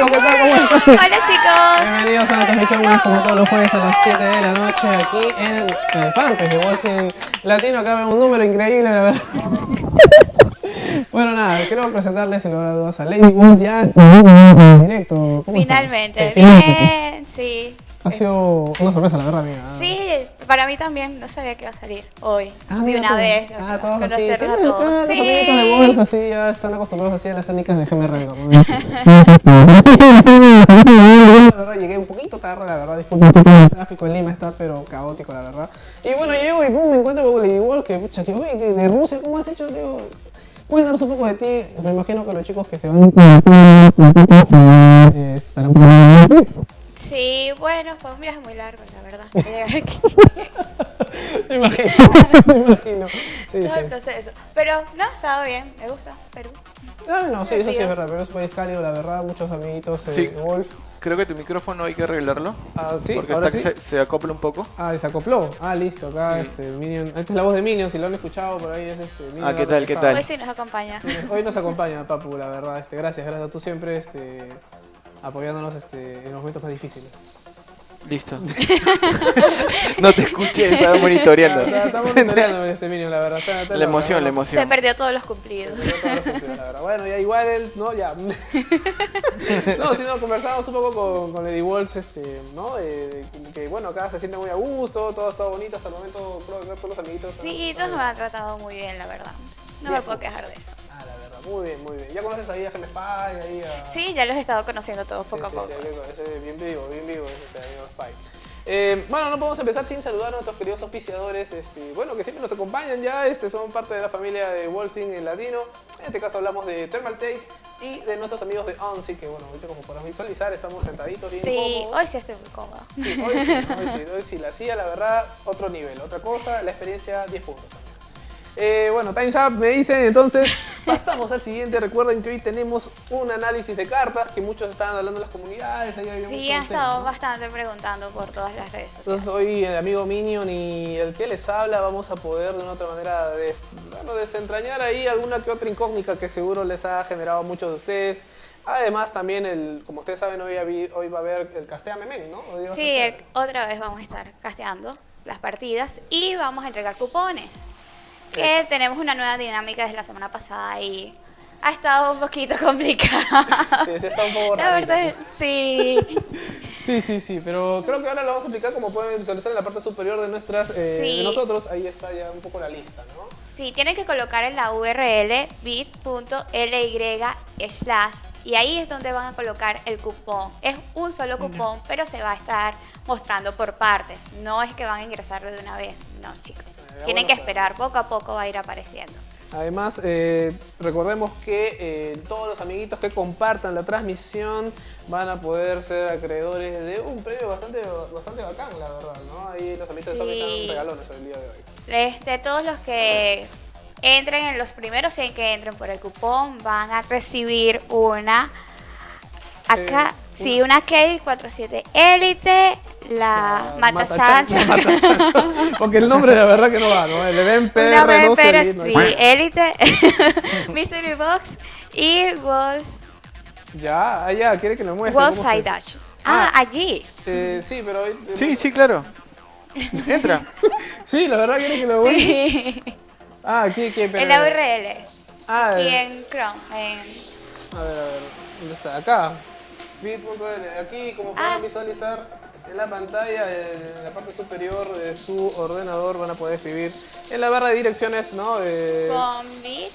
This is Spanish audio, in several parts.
chicos, ¿qué tal? ¿Cómo están? Hola chicos. Bienvenidos a una transmisión más como todos los jueves a las 7 de la noche aquí en el de Wolfing Latino. Acá vemos un número increíble, la verdad. Bueno, nada, quiero presentarles sin lugar a dudas a Lady Wolf ya en directo. ¿Cómo Finalmente, estás? Bien, sí. Ha sido una sorpresa, la verdad, amiga. Sí, para mí también, no sabía que iba a salir hoy, Ah, de una vez. Ah, todos así. Siempre a todos. los Sí. de Wolf así ya están acostumbrados así a las técnicas de GMR. ¿no? La verdad, llegué un poquito tarde, la verdad, disculpen. El tráfico en Lima está, pero caótico, la verdad. Y bueno, llego y pum, me encuentro con Lady Wolf, que pucha, que oye, de Rusia, ¿cómo has hecho, tío? Cuéntanos un poco de ti. Me imagino que los chicos que se van eh, estarán Sí, bueno, fue un viaje muy largo, la verdad. Llegar aquí, Me imagino, me imagino. Sí, todo el proceso. Pero no, estaba bien, me gusta Perú. Ah, no, sí, eso sí es verdad, pero es un país cálido, la verdad, muchos amiguitos eh, Sí. Wolf. Creo que tu micrófono hay que arreglarlo. Ah, sí, porque ahora está sí. que se, se acopla un poco. Ah, se acopló. Ah, listo, acá Sí. este Minion. Esta es la voz de Minion, si lo han escuchado por ahí es este Minion Ah, ¿qué tal, qué tal? Hoy sí nos acompaña. Hoy nos acompaña Papu, la verdad, este, gracias, gracias. Tú siempre este, apoyándonos este, en los momentos más difíciles. Listo. no te escuché, estaba monitoreando. Ah, Estamos monitoreando este Minion, la verdad. Está- está La emoción, la emoción. Se perdió todos los cumplidos. Pero todos los la verdad. Bueno, ya igual él, no, ya. no, sino conversamos un poco con, con Lady Wolf, este, ¿no? De- de que bueno, acá se siente muy a gusto, todo está bonito hasta el momento, creo que todos los amiguitos. Sí, todos me han tratado muy bien, la verdad. No me puedo quejar de eso. Muy bien, muy bien. ¿Ya conoces ahí a Gem Spy, ahí a... Sí, ya los he estado conociendo todos poco a sí, poco. Sí, hay que conocer, bien vivo, bien vivo ese este amigo Spy. Eh, bueno, no podemos empezar sin saludar a nuestros queridos auspiciadores, este, bueno, que siempre nos acompañan ya, este, son parte de la familia de Wolfing en Latino. En este caso hablamos de Thermal Take y de nuestros amigos de ONSI, que bueno, ahorita como podrán visualizar, estamos sentaditos bien Sí, cómodos. hoy sí estoy muy cómoda. Sí, hoy sí, hoy sí, hoy sí, la CIA, la verdad, otro nivel, otra cosa, la experiencia, 10 puntos. Eh, bueno, Time's Up me dicen, entonces pasamos al siguiente. Recuerden que hoy tenemos un análisis de cartas que muchos estaban hablando en las comunidades. ahí había Sí, han estado ¿no? bastante preguntando por todas las redes sociales. Entonces hoy el amigo Minion y el que les habla vamos a poder de una otra manera des- bueno, desentrañar ahí alguna que otra incógnita que seguro les ha generado a muchos de ustedes. Además también, el, como ustedes saben, hoy, hoy va a haber el Castea Memen, ¿no? Sí, el- otra vez vamos a estar casteando las partidas y vamos a entregar cupones. Que tenemos una nueva dinámica desde la semana pasada y ha estado un poquito complicada. Sí, sí está un poco La rarito. verdad, es- sí. Sí, sí, sí, pero creo que ahora lo vamos a explicar como pueden visualizar en la parte superior de nuestras, eh, Sí. de nosotros. Ahí está ya un poco la lista, ¿no? Sí, tienen que colocar en la URL bit.ly slash y ahí es donde van a colocar el cupón. Es un solo cupón, pero se va a estar mostrando por partes. No es que van a ingresarlo de una vez, no chicos. Eh, Tienen que esperar, poco a poco va a ir apareciendo. Además, eh, recordemos que eh, todos los amiguitos que compartan la transmisión van a poder ser acreedores de un premio bastante, bastante bacán, la verdad, ¿no? Ahí los amiguitos de Sony Sí. están regalones el día de hoy. Este, todos los que entren en los primeros 100 que entren por el cupón van a recibir una acá, Eh, sí, una K47 Elite, la la. Porque el nombre de verdad que no va, ¿no? El una PR12 pero y no- sí, Elite, Mystery Box y Walls, Ya, allá, quiere que lo muestre. Wall cómo Side Dash. Ah, allí. Eh, sí, pero... Sí, sí, claro. Entra. Sí, la verdad quiere que lo muestre. Sí. Ah, aquí, aquí, pero... En la URL. Ah, Y en Chrome. En... A ver, a ver, ¿dónde está? Acá. Bit.l. Aquí, como pueden Ah, visualizar en la pantalla, en la parte superior de su ordenador, van a poder escribir en la barra de direcciones, ¿no? Eh, Con bit.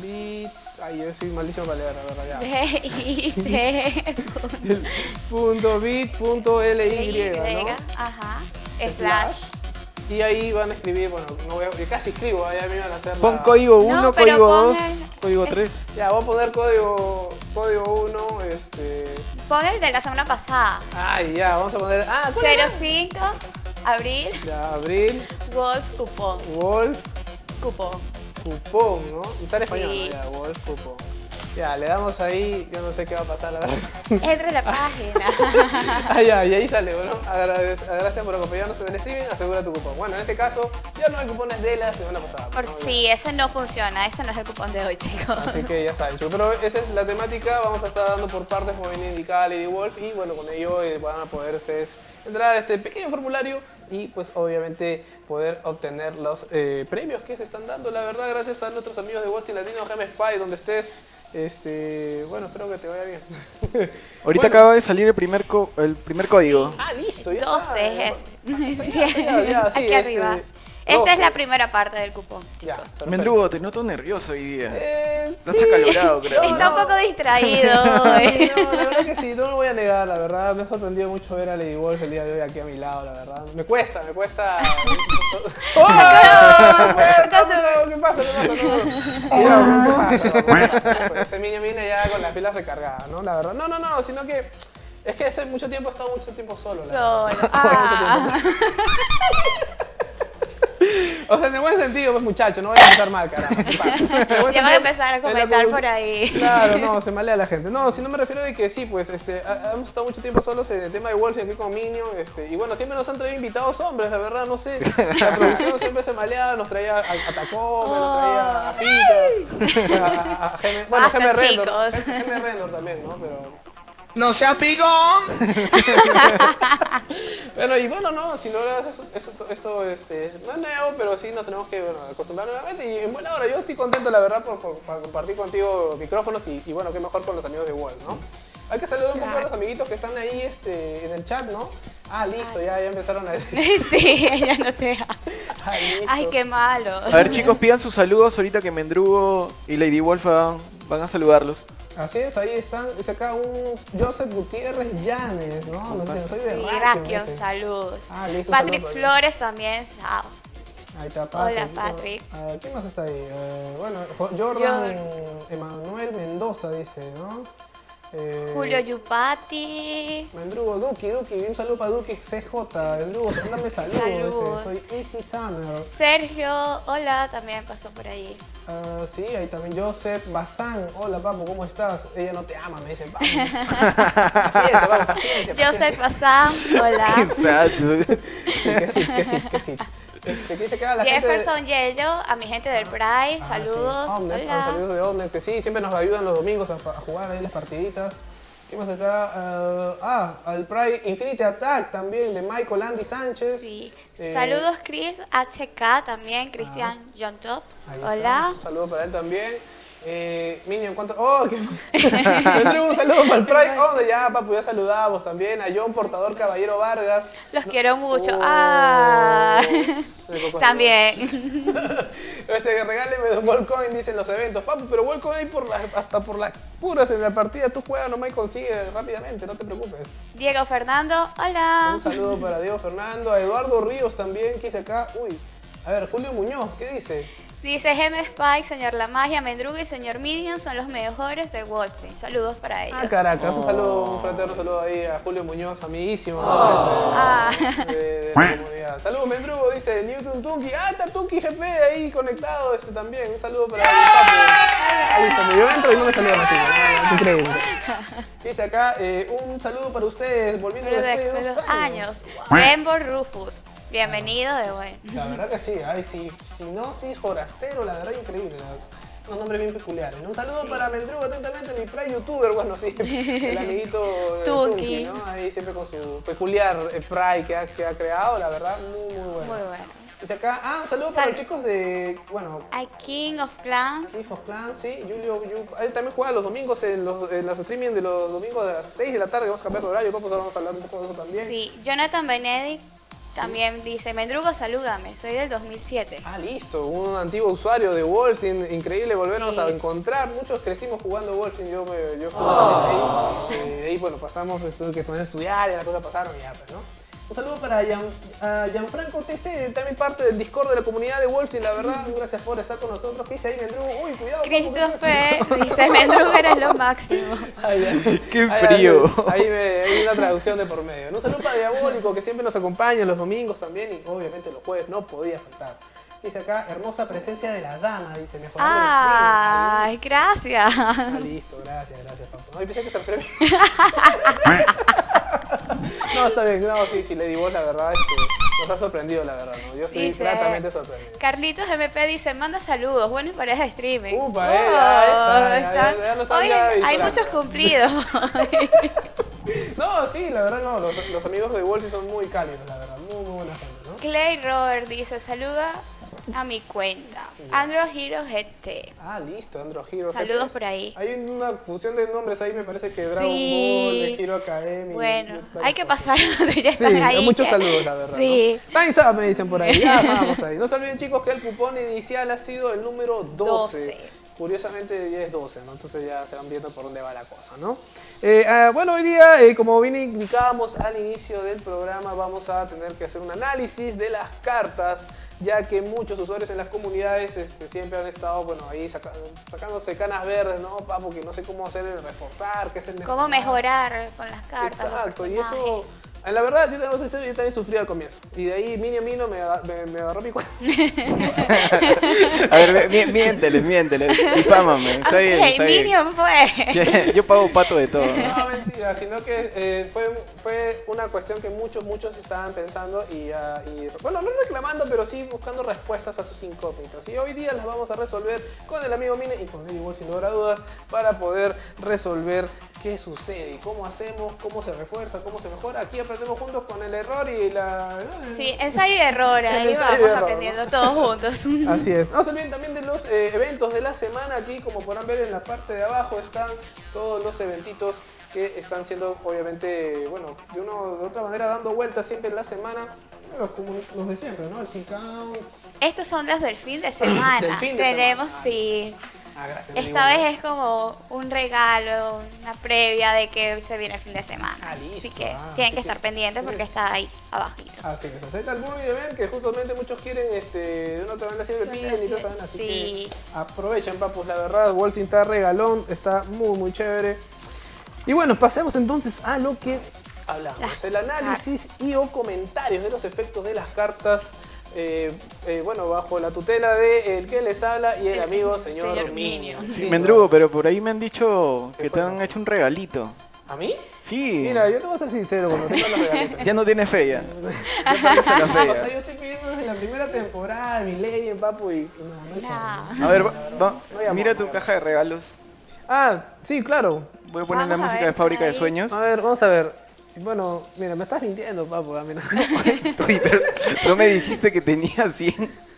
bit. Ay, yo soy malísimo para leer, la verdad, ya. B, Punto bit punto ly, Y, ¿no? ajá, slash. Y ahí van a escribir, bueno, no voy a, yo casi escribo, ahí me van a hacer Pon la- código 1, No, pero código 2, pongan- código es- 3. Ya, voy a poner código código 1, este... Pon el de la semana pasada. Ay, ya, vamos a poner... Ah, ¿cuál era? 05, abril, Ya, abril, Wolf Cupón. Wolf, Cupón. cupón, ¿no? Está en español, Sí. ¿no? Ya, Wolf, cupón. Ya, le damos ahí, yo no sé qué va a pasar, la verdad. Entra en la página. Ah, ya, y ahí sale, bueno, gracias por acompañarnos en el streaming, asegura tu cupón. Bueno, en este caso, ya no hay cupones de la semana pasada. Por ¿no? si ese no funciona, ese no es el cupón de hoy, chicos. Así que ya saben, chicos. Pero esa es la temática, vamos a estar dando por partes como viene indicada Lady Wolf y bueno, con ello eh, van a poder ustedes entrar a este pequeño formulario y pues obviamente poder obtener los eh, premios que se están dando, la verdad, gracias a nuestros amigos de Wolf Latino, Gem Spy, donde estés. Este, bueno, espero que te vaya bien. Ahorita Bueno. acaba de salir el primer, co- el primer código. Ah, listo, ya Dos está. ya, ya, ya, sí, Aquí este, arriba. Esta es la 12. primera parte del cupón. Ya, perfecto. Mendrugo, te noto nervioso hoy día. Eh, Estás sí. acalorado, creo. Está un poco distraído. Sí, no, la verdad que sí, no lo voy a negar, la verdad. Me ha sorprendido mucho ver a Lady Wolf el día de hoy aquí a mi lado, la verdad. Me cuesta, me cuesta. ¡Oh! ¿Qué pasa? ¿Qué pasa? No, Cuidado, ¿qué pasa? Ese niño viene ya con las pilas recargadas, ¿no? La verdad. No, no, no, sino que. Es que hace mucho tiempo he estado mucho tiempo solo. la Solo. verdad. Ah. O sea, en el buen sentido, pues muchachos, no vayan a empezar mal, buen Ya van a empezar a comentar por ahí. Claro, no, se malea la gente. No, si no me refiero de que sí, pues este, hemos estado mucho tiempo solos en el tema de Wolf y aquí con Minion. Este, y bueno, siempre nos han traído invitados hombres, la verdad, no sé. La producción siempre se maleaba, nos traía a, a Tacome, nos traía a Pita, a, a, a Geme- bueno, Basta, Rendor. Rendor también, ¿no? Pero. No seas pigón. Bueno, y bueno, no, si logras eso, eso- esto este, no es nuevo, pero sí nos tenemos que bueno, acostumbrar nuevamente. Y en buena hora, yo estoy contento, la verdad, por, por- por compartir contigo micrófonos y, y bueno, qué mejor con los amigos de Wolf, ¿no? Hay que saludar un poco a los amiguitos que están ahí este, en el chat, ¿no? Ah, listo, ya, ya empezaron a decir. Sí, ella no te da. Ah, listo. Ay, qué malo. A ver, chicos, pidan sus saludos ahorita que Mendrugo y Lady Wolf van, van a saludarlos. Así es, ahí están. Dice acá un Joseph Gutiérrez Llanes, ¿no? No sé, soy de Sí, Raquio, saludos. Ah, listo, Patrick Flores también, chao. Ahí está Patrick. Hola, Patrick. ¿Quién más está ahí? Eh, bueno, Jo- Jordan Emanuel Mendoza dice, ¿no? Eh, Julio Yupati. Mendrugo, Duki, Duki, un saludo para Duki CJ. Mendrugo, mándame saludos. Soy Easy Summer. Sergio, hola, también pasó por ahí. Ah, sí, ahí también Joseph Bazán. Hola, papu, ¿cómo estás? Ella no te ama, me dice, papu. paciencia, papu, paciencia. Joseph Bazán, hola. Exacto. paciencia. Que sí, que sí, que sí. Este, ¿qué dice acá la gente? de- Jefferson Yello, a mi gente del Pride, Ah, sí. saludos. Omnet, hola. saludos de Omnet, que sí, siempre nos ayudan los domingos a, a jugar ahí las partiditas. ¿Qué más acá? Ah, ah, al Pride Infinity Attack también, de Michael Andy Sánchez. Sí. Eh, Saludos Chris HK también, Cristian John Top. está. Hola. Un saludo para él también. Eh, Minion, ¿cuánto? ¡Oh! qué- un saludo para el Pride. Oh, ya, papu, ya saludamos también. A John Portador Caballero Vargas. Los quiero mucho. Oh, Ah. También. Ese regáleme dos Wallcoin, dicen los eventos. Papu, pero Wallcoin hay por las, hasta por las puras en la partida. Tú juegas nomás y consigues rápidamente, no te preocupes. Diego Fernando, hola. Un saludo para Diego Fernando, a Eduardo Ríos también, que dice acá. Uy, a ver, Julio Muñoz, ¿qué dice? Dice Gem Spike, señor La Magia, Mendrugo y señor Midian son los mejores de Street. Saludos para ellos. Ah, Caracas, un saludo, un fraterno saludo ahí a Julio Muñoz, amiguísimo ¿no? Ah. de, de la comunidad. Saludos, Mendrugo, dice Newton Tunki. Ah, está Tunki GP ahí conectado este también. Un saludo para el papu. Ah, yo entro y no me saludan así. Increíble. Dice acá, eh, un saludo para ustedes, volviendo después de dos los años. años. Rainbow Rufus, bienvenido de buen. La verdad que sí, ay, sí, Finosis Forastero, la verdad increíble. unos nombres bien peculiares. ¿no? Un saludo para Mendrugo, atentamente, mi prime youtuber, bueno, sí, el amiguito. Tuki, ¿no? Ahí siempre con su peculiar eh, pride que ha, que ha creado, la verdad, muy, muy bueno. Muy bueno. Dice acá, ah, un saludo para Sal- los chicos de, bueno, Hay King of Clans. Leaf of Clans, sí, Julio, Yu- él también juega los domingos en los, en los streaming de los domingos a las 6 de la tarde, vamos a cambiar de horario, vamos a hablar un poco de eso también. Sí, Jonathan Benedict también dice, Mendrugo, salúdame, soy del 2007. Ah, listo, un antiguo usuario de Wolfteam, increíble volvernos Sí. a encontrar. Muchos crecimos jugando Wolfteam, yo, me, yo jugué ahí. Eh, de ahí, bueno, pasamos, tuve que poner a estudiar y las cosas pasaron y ya, pues, ¿no? Un saludo para Gian, a Gianfranco TC, también parte del Discord de la comunidad de Wolfteam, la verdad. Gracias por estar con nosotros. ¿Qué dice ahí, Mendrugo? Uy, cuidado. Christopher dice, Mendrugo eres lo máximo. Ay, ay. Qué frío. Ahí, ahí me- hay una traducción de por medio. Un saludo para Diabólico, que siempre nos acompaña los domingos también y obviamente los jueves no podía faltar. Dice acá, hermosa presencia de la dama, dice, mejorando el Ay, gracias. Ah, listo, gracias, gracias, papu. No, pensé que se. no, está bien, no, sí, sí, Lady Boss, la verdad es que nos ha sorprendido, la verdad, ¿no? Yo estoy Dice- gratamente sorprendido. Carlitos MP dice, manda saludos, bueno y pareja de streaming. Upa, eh, ya está, ya- están- ya- ya lo están hay muchos cumplidos. No, sí, la verdad no, los, los amigos de Wolsey son muy cálidos, la verdad, muy, muy buena gente, ¿no? Clay Robert dice, saluda a mi cuenta. Andro Hero GT. Ah, listo, Andro Hero. Saludos ¿Qué por ahí. Hay una fusión de nombres ahí, me parece que Dragon Sí. Ball, de Hero Academy. Bueno, hay que pasar ya Sí, ahí. muchos que- saludos, la verdad. Sí. ¿no? Time's up, me dicen por ahí. Ya vamos ahí. No se olviden, chicos, que el cupón inicial ha sido el número 12. 12. Curiosamente ya es 12, ¿no? Entonces ya se van viendo por dónde va la cosa, ¿no? Eh, ah, bueno, hoy día, eh, como bien indicábamos al inicio del programa, vamos a tener que hacer un análisis de las cartas, ya que muchos usuarios en las comunidades este, siempre han estado, bueno, ahí saca- sacándose canas verdes, ¿no? Papo, que no sé cómo hacer el reforzar, qué es el ¿Cómo mejorar con las cartas? Exacto, y eso, en la verdad, yo sincero, yo también sufrí al comienzo. Y de ahí, Mini a Mino me, me, me agarró mi cuenta. A ver, mí- miénteles, miénteles. Difámame. Está bien, Ok, está bien. Minion fue. Yo pago pato de todo. No, mentira, sino que eh, fue, fue una cuestión que muchos, muchos estaban pensando y, ah, y, bueno, no reclamando, pero sí buscando respuestas a sus incógnitas. Y hoy día las vamos a resolver con el amigo Mine y con Lady Wolf, sin lugar a dudas, para poder resolver qué sucede y cómo hacemos, cómo se refuerza, cómo se mejora. Aquí aprendemos juntos con el error y la... Sí, ensayo y error, ahí vamos error, aprendiendo ¿no? todos juntos. Así es. No se olviden también de los eh, eventos de la semana. Aquí, como podrán ver en la parte de abajo, están todos los eventitos que están siendo, obviamente, bueno, de una de otra manera dando vueltas siempre en la semana. Los, de siempre, ¿no? El. Estos son los del fin de semana. Del fin de Tenemos, semana. sí. Ah, gracias. Esta vez es como un regalo, una previa de que se viene el fin de semana. Ah, listo. Así que Ah, tienen así que que- estar pendientes porque está ahí abajito. Así es, acepta el Burger Event que justamente muchos quieren este, de una otra manera siempre piden y todo así sí. que aprovechen papus, la verdad, Walting está regalón, está muy muy chévere. Y bueno, pasemos entonces a lo que hablamos, el análisis y o comentarios de los efectos de las cartas, eh, eh, bueno, bajo la tutela de el que les habla y el El amigo señor, señor Minion. Minion. Sí, Sí, Mendrugo, pero por ahí me han dicho ¿Qué que fue, te han hecho un regalito. ¿A mí? Sí. Mira, yo te voy a ser sincero cuando tengo los regalitos. Ya no tiene fe ya. O sea, yo estoy pidiendo desde la primera temporada mi ley en papu y, y no. A ver, va- va- No hay amor, mira tu caja de regalos. Ah, sí, claro. Voy a poner la Vamos música ver, de Fábrica de. Sueños. A ver, vamos a ver. Bueno, mira, me estás mintiendo, papu. mira. Uy, pero no me dijiste que tenía 100.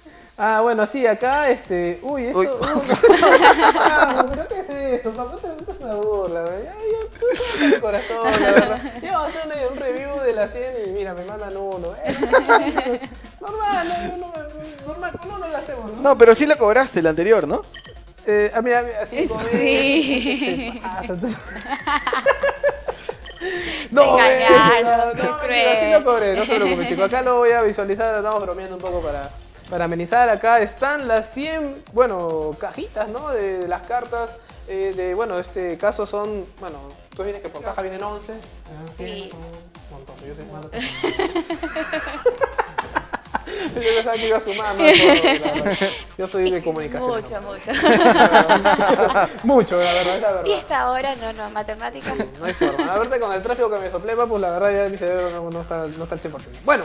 Ah, bueno, sí, acá, este... Uy, esto... Uy. uh, pero ¿qué es esto, papu? Esto, esto es una burla, ¿verdad? Ya, ya, tú sabes mi corazón, la verdad. Ya vamos a hacer un, review de la 100 y mira, me mandan uno. Eh, normal, no, no, no, normal, no, no lo hacemos, ¿no? No, pero sí la cobraste la anterior, ¿no? Eh, a mí, a mí, así como Sí. se pasa, entonces- Te No, engañaron, no, qué no, cruel. mentira, sí lo cobré, no se preocupen, chicos. Acá lo voy a visualizar, estamos bromeando un poco para, para amenizar. Acá están las 100, bueno, cajitas, ¿no? De, de las cartas. eh, de, bueno, este caso son, bueno, tú vienes que por caja vienen 11. ah, Sí. 100, son un montón, yo malo. Yo pensaba que iba a sumar. Yo soy de comunicación. Mucho, mucho. Mucho, la verdad, la y verdad. esta hora no, no, matemáticas. No hay forma. La verdad, con el tráfico que me soplé, pues la verdad ya mi cerebro no, no está, no está al 100%. Bueno,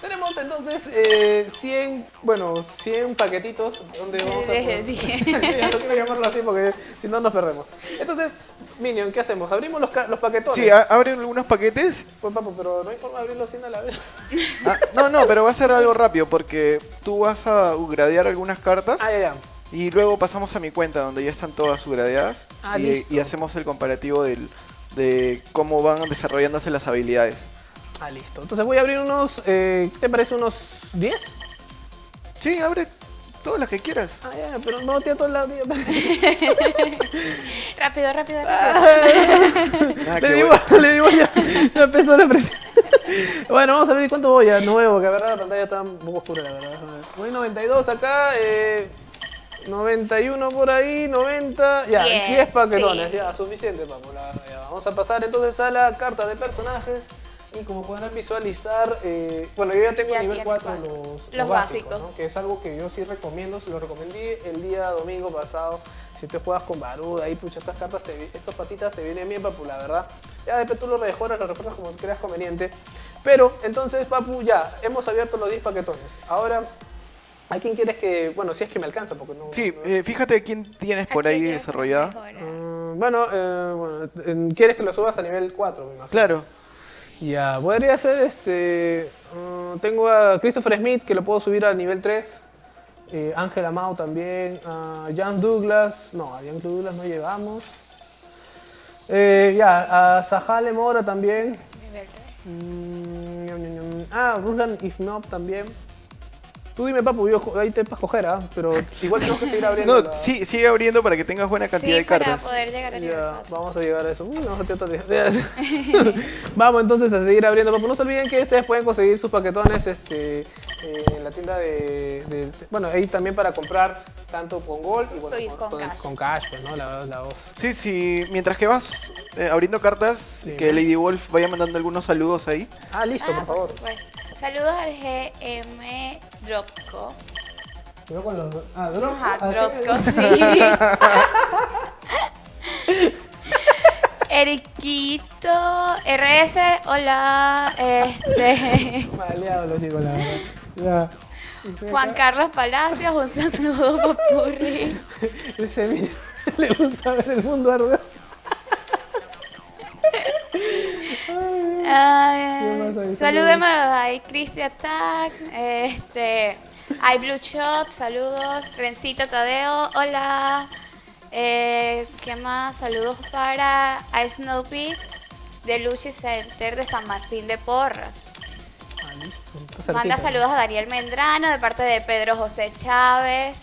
tenemos entonces eh, 100, bueno, 100 paquetitos donde vamos a... Ya no quiero llamarlo así porque si no nos perdemos. Entonces, Minion, ¿qué hacemos? ¿Abrimos los, ca- los paquetones? Sí, abren algunos paquetes. Pues papo, pero no hay forma de abrirlos 100 a la vez. Ah, no, no, pero va a ser algo rápido porque tú vas a gradear algunas cartas ah, ya, ya. y luego pasamos a mi cuenta donde ya están todas subgradeadas Ah, y, listo. y hacemos el comparativo del, de cómo van desarrollándose las habilidades. Ah, listo. Entonces voy a abrir unos, eh, ¿qué te parece? ¿Unos 10? Sí, abre todas las que quieras. Ah, ya, pero no tiene todo el lado. tío. rápido, rápido, Ah. rápido. Ah, le qué digo, bueno. le digo ya, ya empezó la presión. bueno, vamos a ver cuánto voy a nuevo, que la verdad la pantalla está un poco oscura, la verdad. Voy 92 acá, eh, 91 por ahí, 90, ya, 10, Diez, paquetones, sí. ya, suficiente, papo, la ya. Vamos a pasar entonces a la carta de personajes. Y como podrán visualizar, eh, bueno, yo ya tengo Ya nivel tiene 4 cuatro. los, Los los básicos, básicos. ¿no? que es algo que yo sí recomiendo, se lo recomendé el día domingo pasado. Si tú juegas con Barud, ahí pucha, estas cartas, te, vi- estos patitas te vienen bien, papu, la verdad. Ya después tú lo rejuegas, lo refuerzas como creas conveniente. Pero, entonces, papu, ya, hemos abierto los 10 paquetones. Ahora, ¿a quién quieres que, bueno, si es que me alcanza, porque no... Sí, no- eh, fíjate quién tienes por ahí desarrollada. Mm, bueno, eh, bueno, ¿quieres que lo subas a nivel 4, me imagino? Claro. Ya, podría ser este. mm, tengo a Christopher Smith que lo puedo subir al nivel 3. eh, Ángela Mau también. A Jan Douglas. No, a Jan Douglas no llegamos. Eh, ya, a Sahale Mora también. Nivel tres. Mm, ah, Ruslan Ifnov también. Tú dime, papu, yo ahí te para escoger, ¿ah? Pero igual tenemos que seguir abriendo. No, la- sí, sigue abriendo para que tengas buena cantidad sí, de cartas. para poder llegar a Ya, vamos a llegar a eso. Uy, tío, otro día. vamos entonces a seguir abriendo. Papu. No se olviden que ustedes pueden conseguir sus paquetones este, eh, en la tienda de, de- Bueno, ahí también para comprar tanto con Gold y bueno, con cash. con cash, pues, ¿no? La, la voz. Sí, sí, mientras que vas eh, abriendo cartas, Sí. que Lady Wolf vaya mandando algunos saludos ahí. Ah, listo, Ah, por favor. supuesto. Saludos al GM Dropco. Yo con los. Ah, Drop. Ajá, ah, Dropco, sí. Eriquito RS, hola. Este, Maleado los chicos, la verdad. Juan Carlos Palacios, un saludo popurri. Ese niño le gusta ver el mundo arder. Ay, saludemos a Cristian Attack, este, hay Blue Shot, saludos, Rencito Tadeo, hola. Eh, ¿Qué más? Saludos para a Snoopy de Luchi Center de San Martín de Porras. Ah, listo. Manda saludos a Daniel Mendrano de parte de Pedro José Chávez.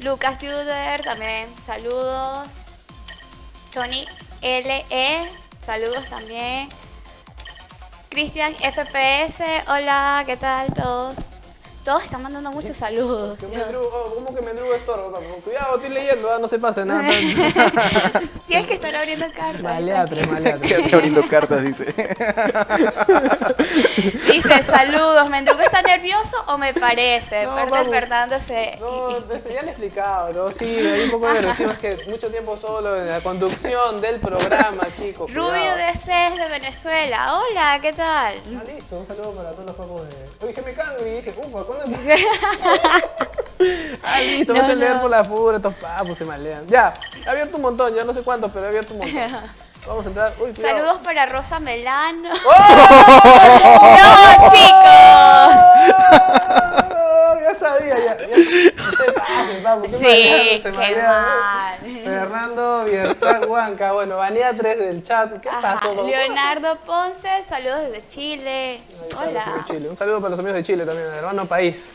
Lucas Juder, también saludos. Tony LE, saludos también. Cristian FPS, hola, ¿qué tal todos? Todos están mandando muchos saludos. Que Dios. Mendrugo- oh, ¿Cómo que Mendrugo estorbo? papu? Cuidado, estoy leyendo, ah, no se pase nada. Tienes que estar abriendo cartas. Maleatre, maleatre. Quédate abriendo cartas, dice. Dice, saludos, ¿Mendrugo está nervioso o me parece? No, Parte vamos. despertándose. No, ya le he explicado, ¿no? Sí, hay un poco de agresivo, es que mucho tiempo solo en la conducción del programa, chicos. Rubio de CES de Venezuela, hola, ¿qué tal? Ah, listo, un saludo para todos los papos de. Oye, que me cambio y dije, ufa, ¿cuándo? ah, listo, No, vas a leer no. por la pura, estos papos se malean. Ya, he abierto un montón, ya no sé cuántos, pero he abierto un montón. Vamos a entrar. Uy. Saludos para Rosa Melano. ¡Oh! ¡No, chicos! Ya sabía, ya. ya. No se pasen, papu. qué Sí, se qué mal. Fernando Bierzán Huanca, bueno, banea 3 del chat. ¿Qué Ajá, pasó, papu? Leonardo Ponce, saludos desde Chile. Está, Hola. Chile. Un saludo para los amigos de Chile también, hermano país.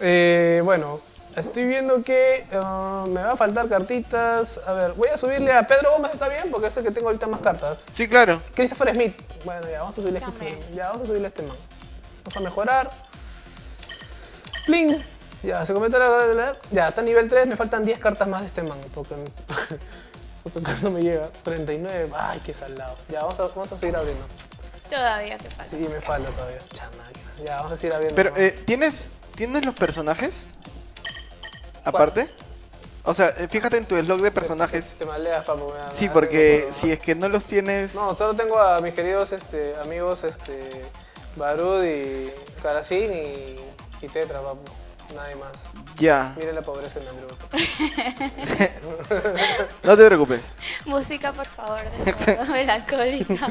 Eh, bueno, estoy viendo que eh, me va a faltar cartitas. A ver, voy a subirle a Pedro Gómez, ¿está bien? Porque es el que tengo ahorita más cartas. Sí, claro. Christopher Smith. Bueno, ya, vamos a subirle a Smith. Ya, vamos a subirle a este man. Vamos a mejorar. Pling. Ya, se comenta la... la- la- Ya, está nivel 3, me faltan 10 cartas más de este man. Porque, porque no me llega. 39. Ay, qué salado. Ya, vamos a, vamos a seguir abriendo. Todavía te pasa. Sí, me falta todavía. Chanaca. Ya, vamos a seguir abriendo. Pero, eh, ¿tienes, ¿tienes los personajes? Aparte. O sea, eh, fíjate en tu slog de personajes. Te maleas, papu. me da- me Sí, porque si es que no los tienes... No, solo tengo a mis queridos este, amigos este, Barud y Karacin y, y Tetra, papu. Nadie más. Ya. Mire la pobreza en Andrew. No te preocupes. Música, por favor, de melancólica.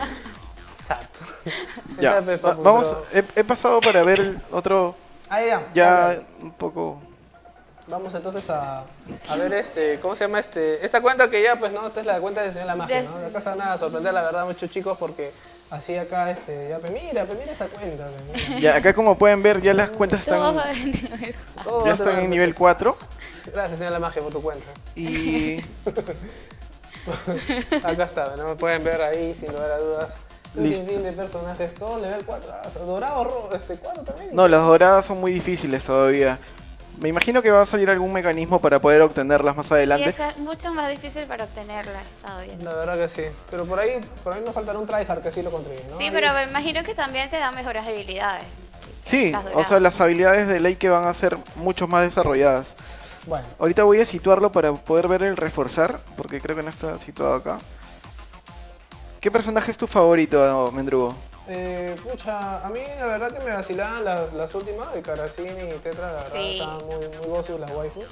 Sat. Ya. Va- vamos, he, he pasado para ver el otro... Ah, ya. Ya un poco... Vamos entonces a, a ver este, ¿cómo se llama este? Esta cuenta que ya, pues no, esta es la cuenta de Señor La Magia, De- ¿no? Acá se van a sorprender la verdad muchos chicos porque así acá, este, ya, pues mira, pues mira esa cuenta, pues, mira. Ya, acá como pueden ver, ya las cuentas están, nivel ya están en nivel 4. Gracias, Señor La Magia, por tu cuenta. Y... Acá está, no me pueden ver ahí sin lugar a dudas. Un Listo. de personajes, todo level 4. ah, dorado, rojo, este 4 también. No, las doradas son muy difíciles todavía. Me imagino que va a salir algún mecanismo para poder obtenerlas más Sí, adelante. es mucho más difícil para obtenerla, he estado viendo. La verdad que sí. Pero por ahí, por ahí nos faltará un tryhard que sí lo consigue, ¿no? Sí, Ahí- pero me imagino que también te da mejores habilidades. Sí, o sea, las habilidades de ley que van a ser mucho más desarrolladas. Bueno, Ahorita voy a situarlo para poder ver el reforzar, porque creo que no está situado acá. ¿Qué personaje es tu favorito, Mendrugo? Eh, pucha, a mí la verdad que me vacilaban las, las últimas de Karasini y Tetra, la verdad Sí. estaban muy, muy gozu las waifus.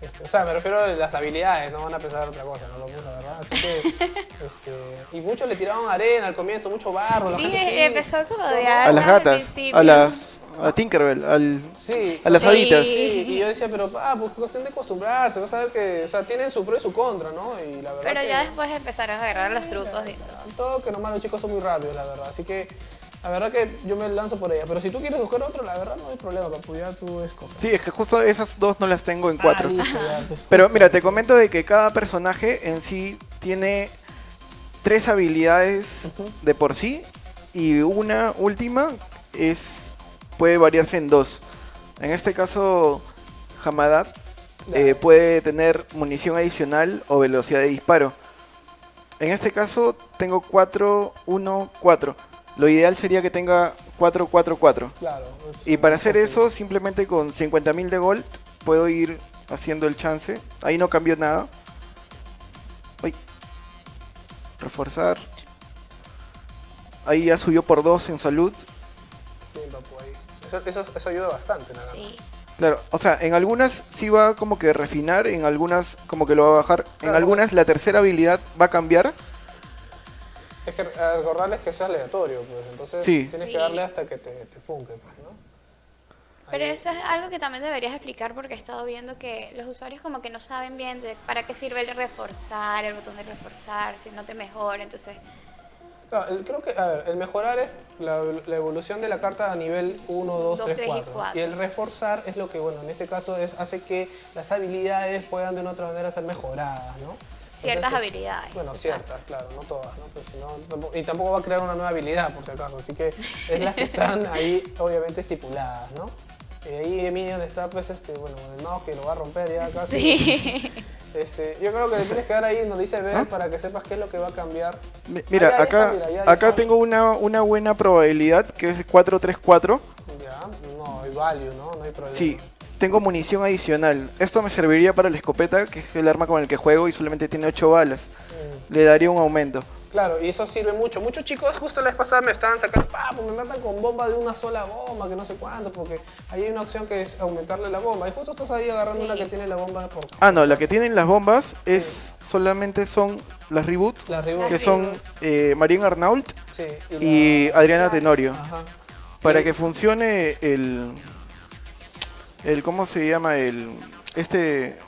Este, o sea, me refiero a las habilidades, no van a pensar otra cosa, no lo mismo, la verdad. Así que, este, y muchos le tiraban arena al comienzo, mucho barro. la Sí, gente, sí. empezó como a odiar. A las al gatas, principio. a las... a Tinkerbell, al... Sí, A las Sí. haditas. Sí, y yo decía, pero ah, pues cuestión de acostumbrarse, vas a ver que, o sea, tienen su pro y su contra, ¿no? Y la verdad Pero que, ya después empezaron a agarrar los trucos y todo. todo que nomás los chicos son muy rápidos, la verdad. Así que, la verdad que yo me lanzo por ella. Pero si tú quieres buscar otro, la verdad no hay problema, papu, ya tú escoges. Sí, es que justo esas dos no las tengo en cuatro. Ah, listo, ya, pues. Pero mira, te comento de que cada personaje en sí tiene tres habilidades de por sí y una última es puede variarse en dos. En este caso, Hamadat eh, puede tener munición adicional o velocidad de disparo. En este caso tengo 4, 1, 4. Lo ideal sería que tenga 4, 4, 4. Claro. es Y para hacer eso, simplemente con 50.000 de gold puedo ir haciendo el chance. Ahí no cambió nada. Uy. Reforzar. Ahí ya subió por 2 en salud. Eso, eso, eso ayuda bastante. Sí. Claro, o sea, en algunas sí va como que refinar, en algunas como que lo va a bajar. En Claro. algunas la tercera habilidad va a cambiar. Es que eh, recordarles que eso es aleatorio, pues. Entonces Sí. tienes Sí. que darle hasta que te, te funque, pues, ¿no? Pero Ahí- eso es algo que también deberías explicar porque he estado viendo que los usuarios como que no saben bien de para qué sirve el reforzar, el botón de reforzar, si no te mejora, entonces... Claro, el- creo que, a ver, el mejorar es la, la evolución de la carta a nivel 1, 2, Dos, 3, tres y 4. cuatro. Y el reforzar es lo que, bueno, en este caso es, hace que las habilidades puedan de una otra manera ser mejoradas, ¿no? Ciertas Entonces, habilidades. Bueno, exacto. ciertas, claro, no todas, ¿no? Pues, no, tampoco- y tampoco va a crear una nueva habilidad, por si acaso. Así que es las que están ahí, obviamente, estipuladas, ¿no? Y ahí Minion está, pues, este, bueno, el mouse que lo va a romper ya casi. Sí. Este, yo creo que le tienes que dar ahí donde dice ver ¿Ah? para que sepas qué es lo que va a cambiar. Mira, Ah, acá, está, mira, ya, ya acá está. tengo una, una buena probabilidad que es 4-3-4. Ya, no, hay value, ¿no? No hay problema. Sí, tengo munición adicional. Esto me serviría para la escopeta, que es el arma con el que juego y solamente tiene 8 balas. Mm, Le daría un aumento. Claro, y eso sirve mucho. Muchos chicos justo la vez pasada me estaban sacando, pa, pues me matan con bomba de una sola bomba, que no sé cuánto, porque ahí hay una opción que es aumentarle la bomba. Y justo estás ahí agarrando Sí. una que tiene la bomba por... Ah, no, la que tienen las bombas es solamente son las reboot, La reboot. que son eh, Marín Arnault Sí, y la- Adriana Tenorio. Ajá. Para Y- que funcione el, el ¿cómo se llama? El, este,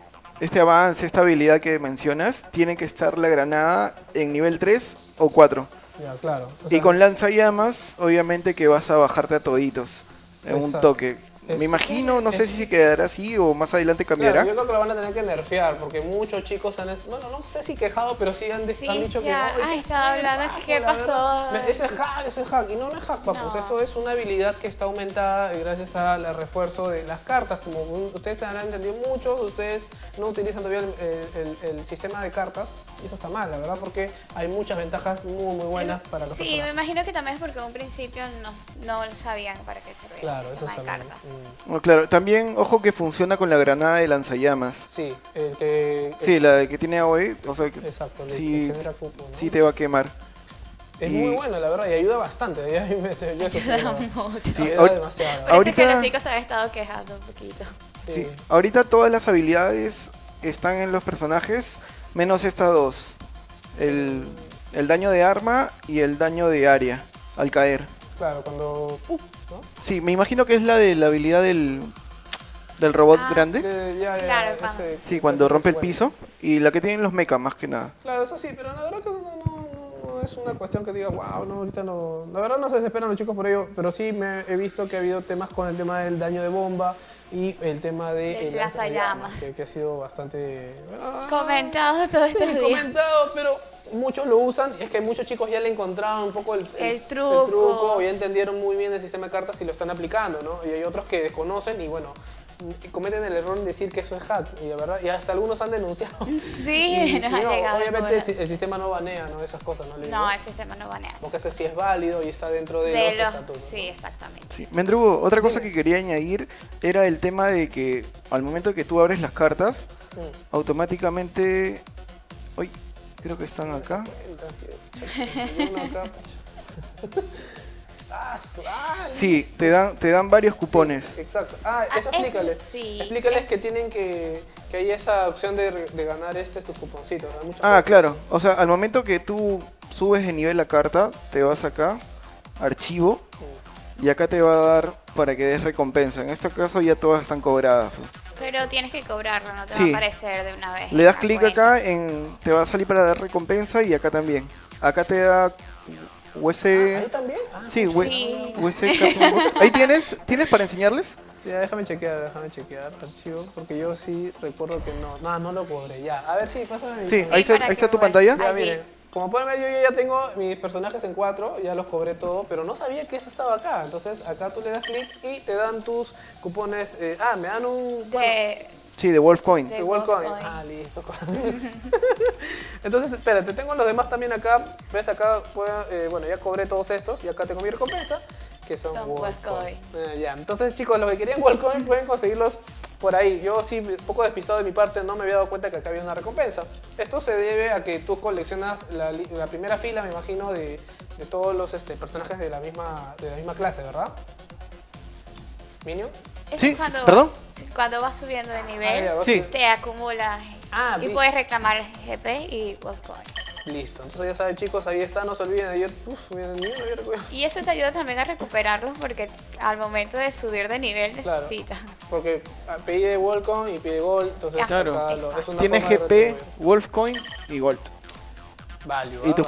este avance, esta habilidad que mencionas, tiene que estar la granada en nivel 3 o 4. Ya, claro. O Y sea, con lanzallamas, obviamente que vas a bajarte a toditos en un toque. Es- Me imagino, no sé es- si se quedará así o más adelante Claro, cambiará. yo creo que lo van a tener que nerfear porque muchos chicos han, bueno, no sé si quejado, pero sí han, Sí, han dicho que no. ay, qué estaba hablando qué pasó. verdad. Eso es hack, eso es hack. Y no, no es hack, papus. No. Eso es una habilidad que está aumentada gracias al refuerzo de las cartas. Como ustedes han entendido muchos, ustedes no utilizan todavía el, el- el sistema de cartas. Y eso está mal, la verdad, porque hay muchas ventajas muy, muy buenas para los Sí, me imagino que también es porque en un principio no, no sabían para qué servía Claro, el eso sistema de también. cartas. mm, Bueno, claro, también ojo que funciona con la granada de lanzallamas. Sí, el que... Sí, la que tiene AOE, o sea, que Exacto, el sí, que genera cupo, ¿no? sí te va a quemar. Es y- muy bueno, la verdad, y ayuda bastante. Ya, yo mucho. Sí, Ayuda ahor- demasiado. que ahorita- los chicos se han estado quejando un poquito. Sí. Ahorita todas las habilidades están en los personajes, menos estas dos. El, el daño de arma y el daño de área al caer. Claro, cuando... uh, ¿no? Sí, me imagino que es la de la habilidad del, del robot Ah, grande. De- ya, ya, Claro, ese- cuando- Sí, cuando rompe el piso. Y la que tienen los mecha más que nada. Claro, eso sí, pero la verdad que no- no- no es una cuestión que diga, wow, no, ahorita no... La verdad no se desesperan los chicos por ello, pero sí me he visto que ha habido temas con el tema del daño de bomba y el tema de... El lanzallamas. Que, que ha sido bastante... bueno, Comentado todos Sí, estos días. comentado, pero muchos lo usan. Es que muchos chicos ya le encontraron un poco el, El truco. truco, ya entendieron muy bien el sistema de cartas y lo están aplicando, ¿no? Y hay otros que desconocen y bueno, cometen el error en decir que eso es hack, y la verdad, y hasta algunos han denunciado. Sí, Y- nos y ha no, llegado. Obviamente el, sistema no banea, ¿no? Esas cosas, ¿no? Le No, digo. el sistema no banea. Porque eso sí es válido y está dentro de, De los, los- estatutos. ¿no? Sí, exactamente. Sí. Mendrugo, otra cosa Dime. que quería añadir era el tema de que al momento que tú abres las cartas, Mm. automáticamente... Uy, creo que están acá. Ah, ah, Sí, te dan, te dan varios cupones. Sí, exacto. Ah, Ah, eso eso explícales. sí. Explícales que tienen que, que hay esa opción de, ganar este tus cuponcitos. muchas Ah, cosas. claro. O sea, al momento que tú subes de nivel la carta, te vas acá, archivo, y acá te va a dar para que des recompensa. En este caso ya todas están cobradas. Pero tienes que cobrarlo, no te Sí. va a aparecer de una vez. Le das clic acá, en, te va a salir para dar recompensa y acá también. Acá te da US... ¿Ahí también? Ah, Sí, we- Sí. Box. Ahí tienes, ¿tienes para enseñarles? Sí, ya, déjame chequear, déjame chequear archivo, porque yo sí recuerdo que no, no, no lo cobré, ya. A ver, sí, pásame mi Sí, Sí, ahí, está, ahí tu pantalla. Ya, miren, como pueden ver, yo, yo ya tengo mis personajes en cuatro, ya los cobré todo, pero no sabía que eso estaba acá. Entonces, acá tú le das clic y te dan tus cupones. eh, ah, me dan un... bueno, De- Sí, de Wolf Coin. De de World Wolf Coin. Coin. Ah, listo. Entonces, espérate, tengo los demás también acá. ¿Ves? Acá, puedo- eh, bueno, ya cobré todos estos y acá tengo mi recompensa, que son, Son World World Coin. Coin. Eh, ya, entonces chicos, los que querían World Coin pueden conseguirlos por ahí. Yo sí, un poco despistado de mi parte, no me había dado cuenta que acá había una recompensa. Esto se debe a que tú coleccionas la, primera fila, me imagino, de, de todos los este, personajes de la, misma, de la misma clase, ¿verdad? Minion. Eso Sí, es cuando ¿perdón? Vas, cuando vas subiendo de Ah, nivel, vas Sí. a- te acumulas Ah, y puedes reclamar GP y World Coin. Listo, entonces ya saben chicos, ahí está, no se olviden ayer, uf, miren, miren, miren, miren. Y eso te ayuda también a recuperarlos porque al momento de subir de nivel Claro. necesitas. Porque ah, pide Worldcoin y pide Gold, entonces Claro. acá lo- es una Tienes GP, retribuir. Wolf Coin y Gold. Value, Y ah, tus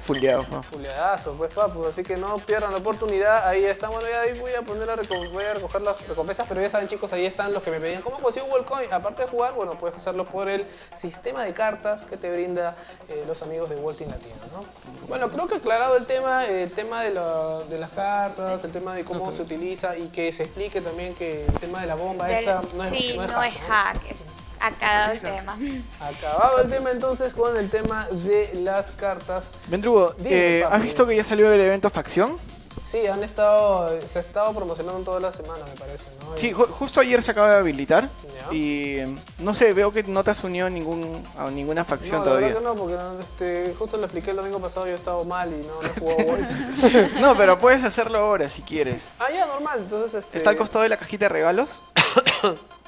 fulleados. ¿no? Fuleadazo, pues papu, así que no pierdan la oportunidad, ahí está, bueno ya ahí voy a poner reco- voy a recoger las recompensas, pero ya saben chicos, ahí están los que me pedían, ¿cómo consigo Worldcoin? Aparte de jugar, bueno, puedes hacerlo por el sistema de cartas que te brinda eh, los amigos de World Team Latino, ¿no? Bueno, creo que aclarado el tema, eh, el tema de, la- de las cartas, el tema de cómo se utiliza y que se explique también que el tema de la bomba esta no es, sí, no es no hack, es hack, es aclarado el tema. Acabado el tema entonces con el tema de las cartas. Vendrugo, Dime, eh. ¿has visto que ya salió el evento Facción? Sí, han estado, se ha estado promocionando toda la semana, me parece, ¿no? Sí, ju- justo ayer se acaba de habilitar. Ya. Y no sé, veo que no te has unido a, ningún, a ninguna facción no, la todavía. verdad que no, porque este, justo lo expliqué el domingo pasado, yo he estado mal y no, no he jugado World. No, pero puedes hacerlo ahora si quieres. ah, ya, normal, entonces este... ¿Está al costado de la cajita de regalos?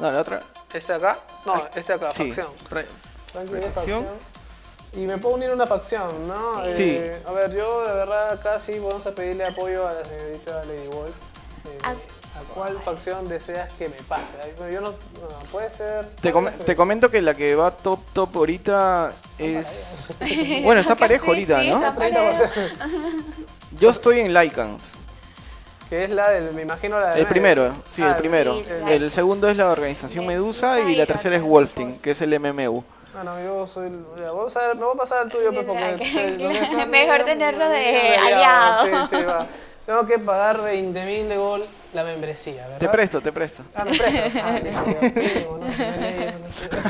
no, la otra. ¿Este de acá? No, este de acá, Sí. facción. Re- Ranking de Facción. Y me puedo unir a una facción, ¿no? Sí. Eh, a ver, yo de verdad acá sí vamos a pedirle apoyo a la señorita Lady Wolf. Eh, Ah. ¿A cuál facción deseas que me pase? Yo no, no, puede ser... Te, com- te comento que la que va top top ahorita es... Bueno, está parejo Sí, ahorita, sí, ¿no? está parejo. Yo estoy en Lycans. Que es la del, me imagino la del El primero, sí, Ah, el primero. sí, la- El segundo es la organización Medusa y la tercera es Wolfstein, que es el MMU. No, no, yo soy. Vamos a voy a pasar al tuyo, pues, porque. Que está- Mejor tenerlo de de aliado. Sí, sí, va. Tengo que pagar 20 mil de gol la membresía, ¿verdad? Te presto, te presto. Ah, me presto.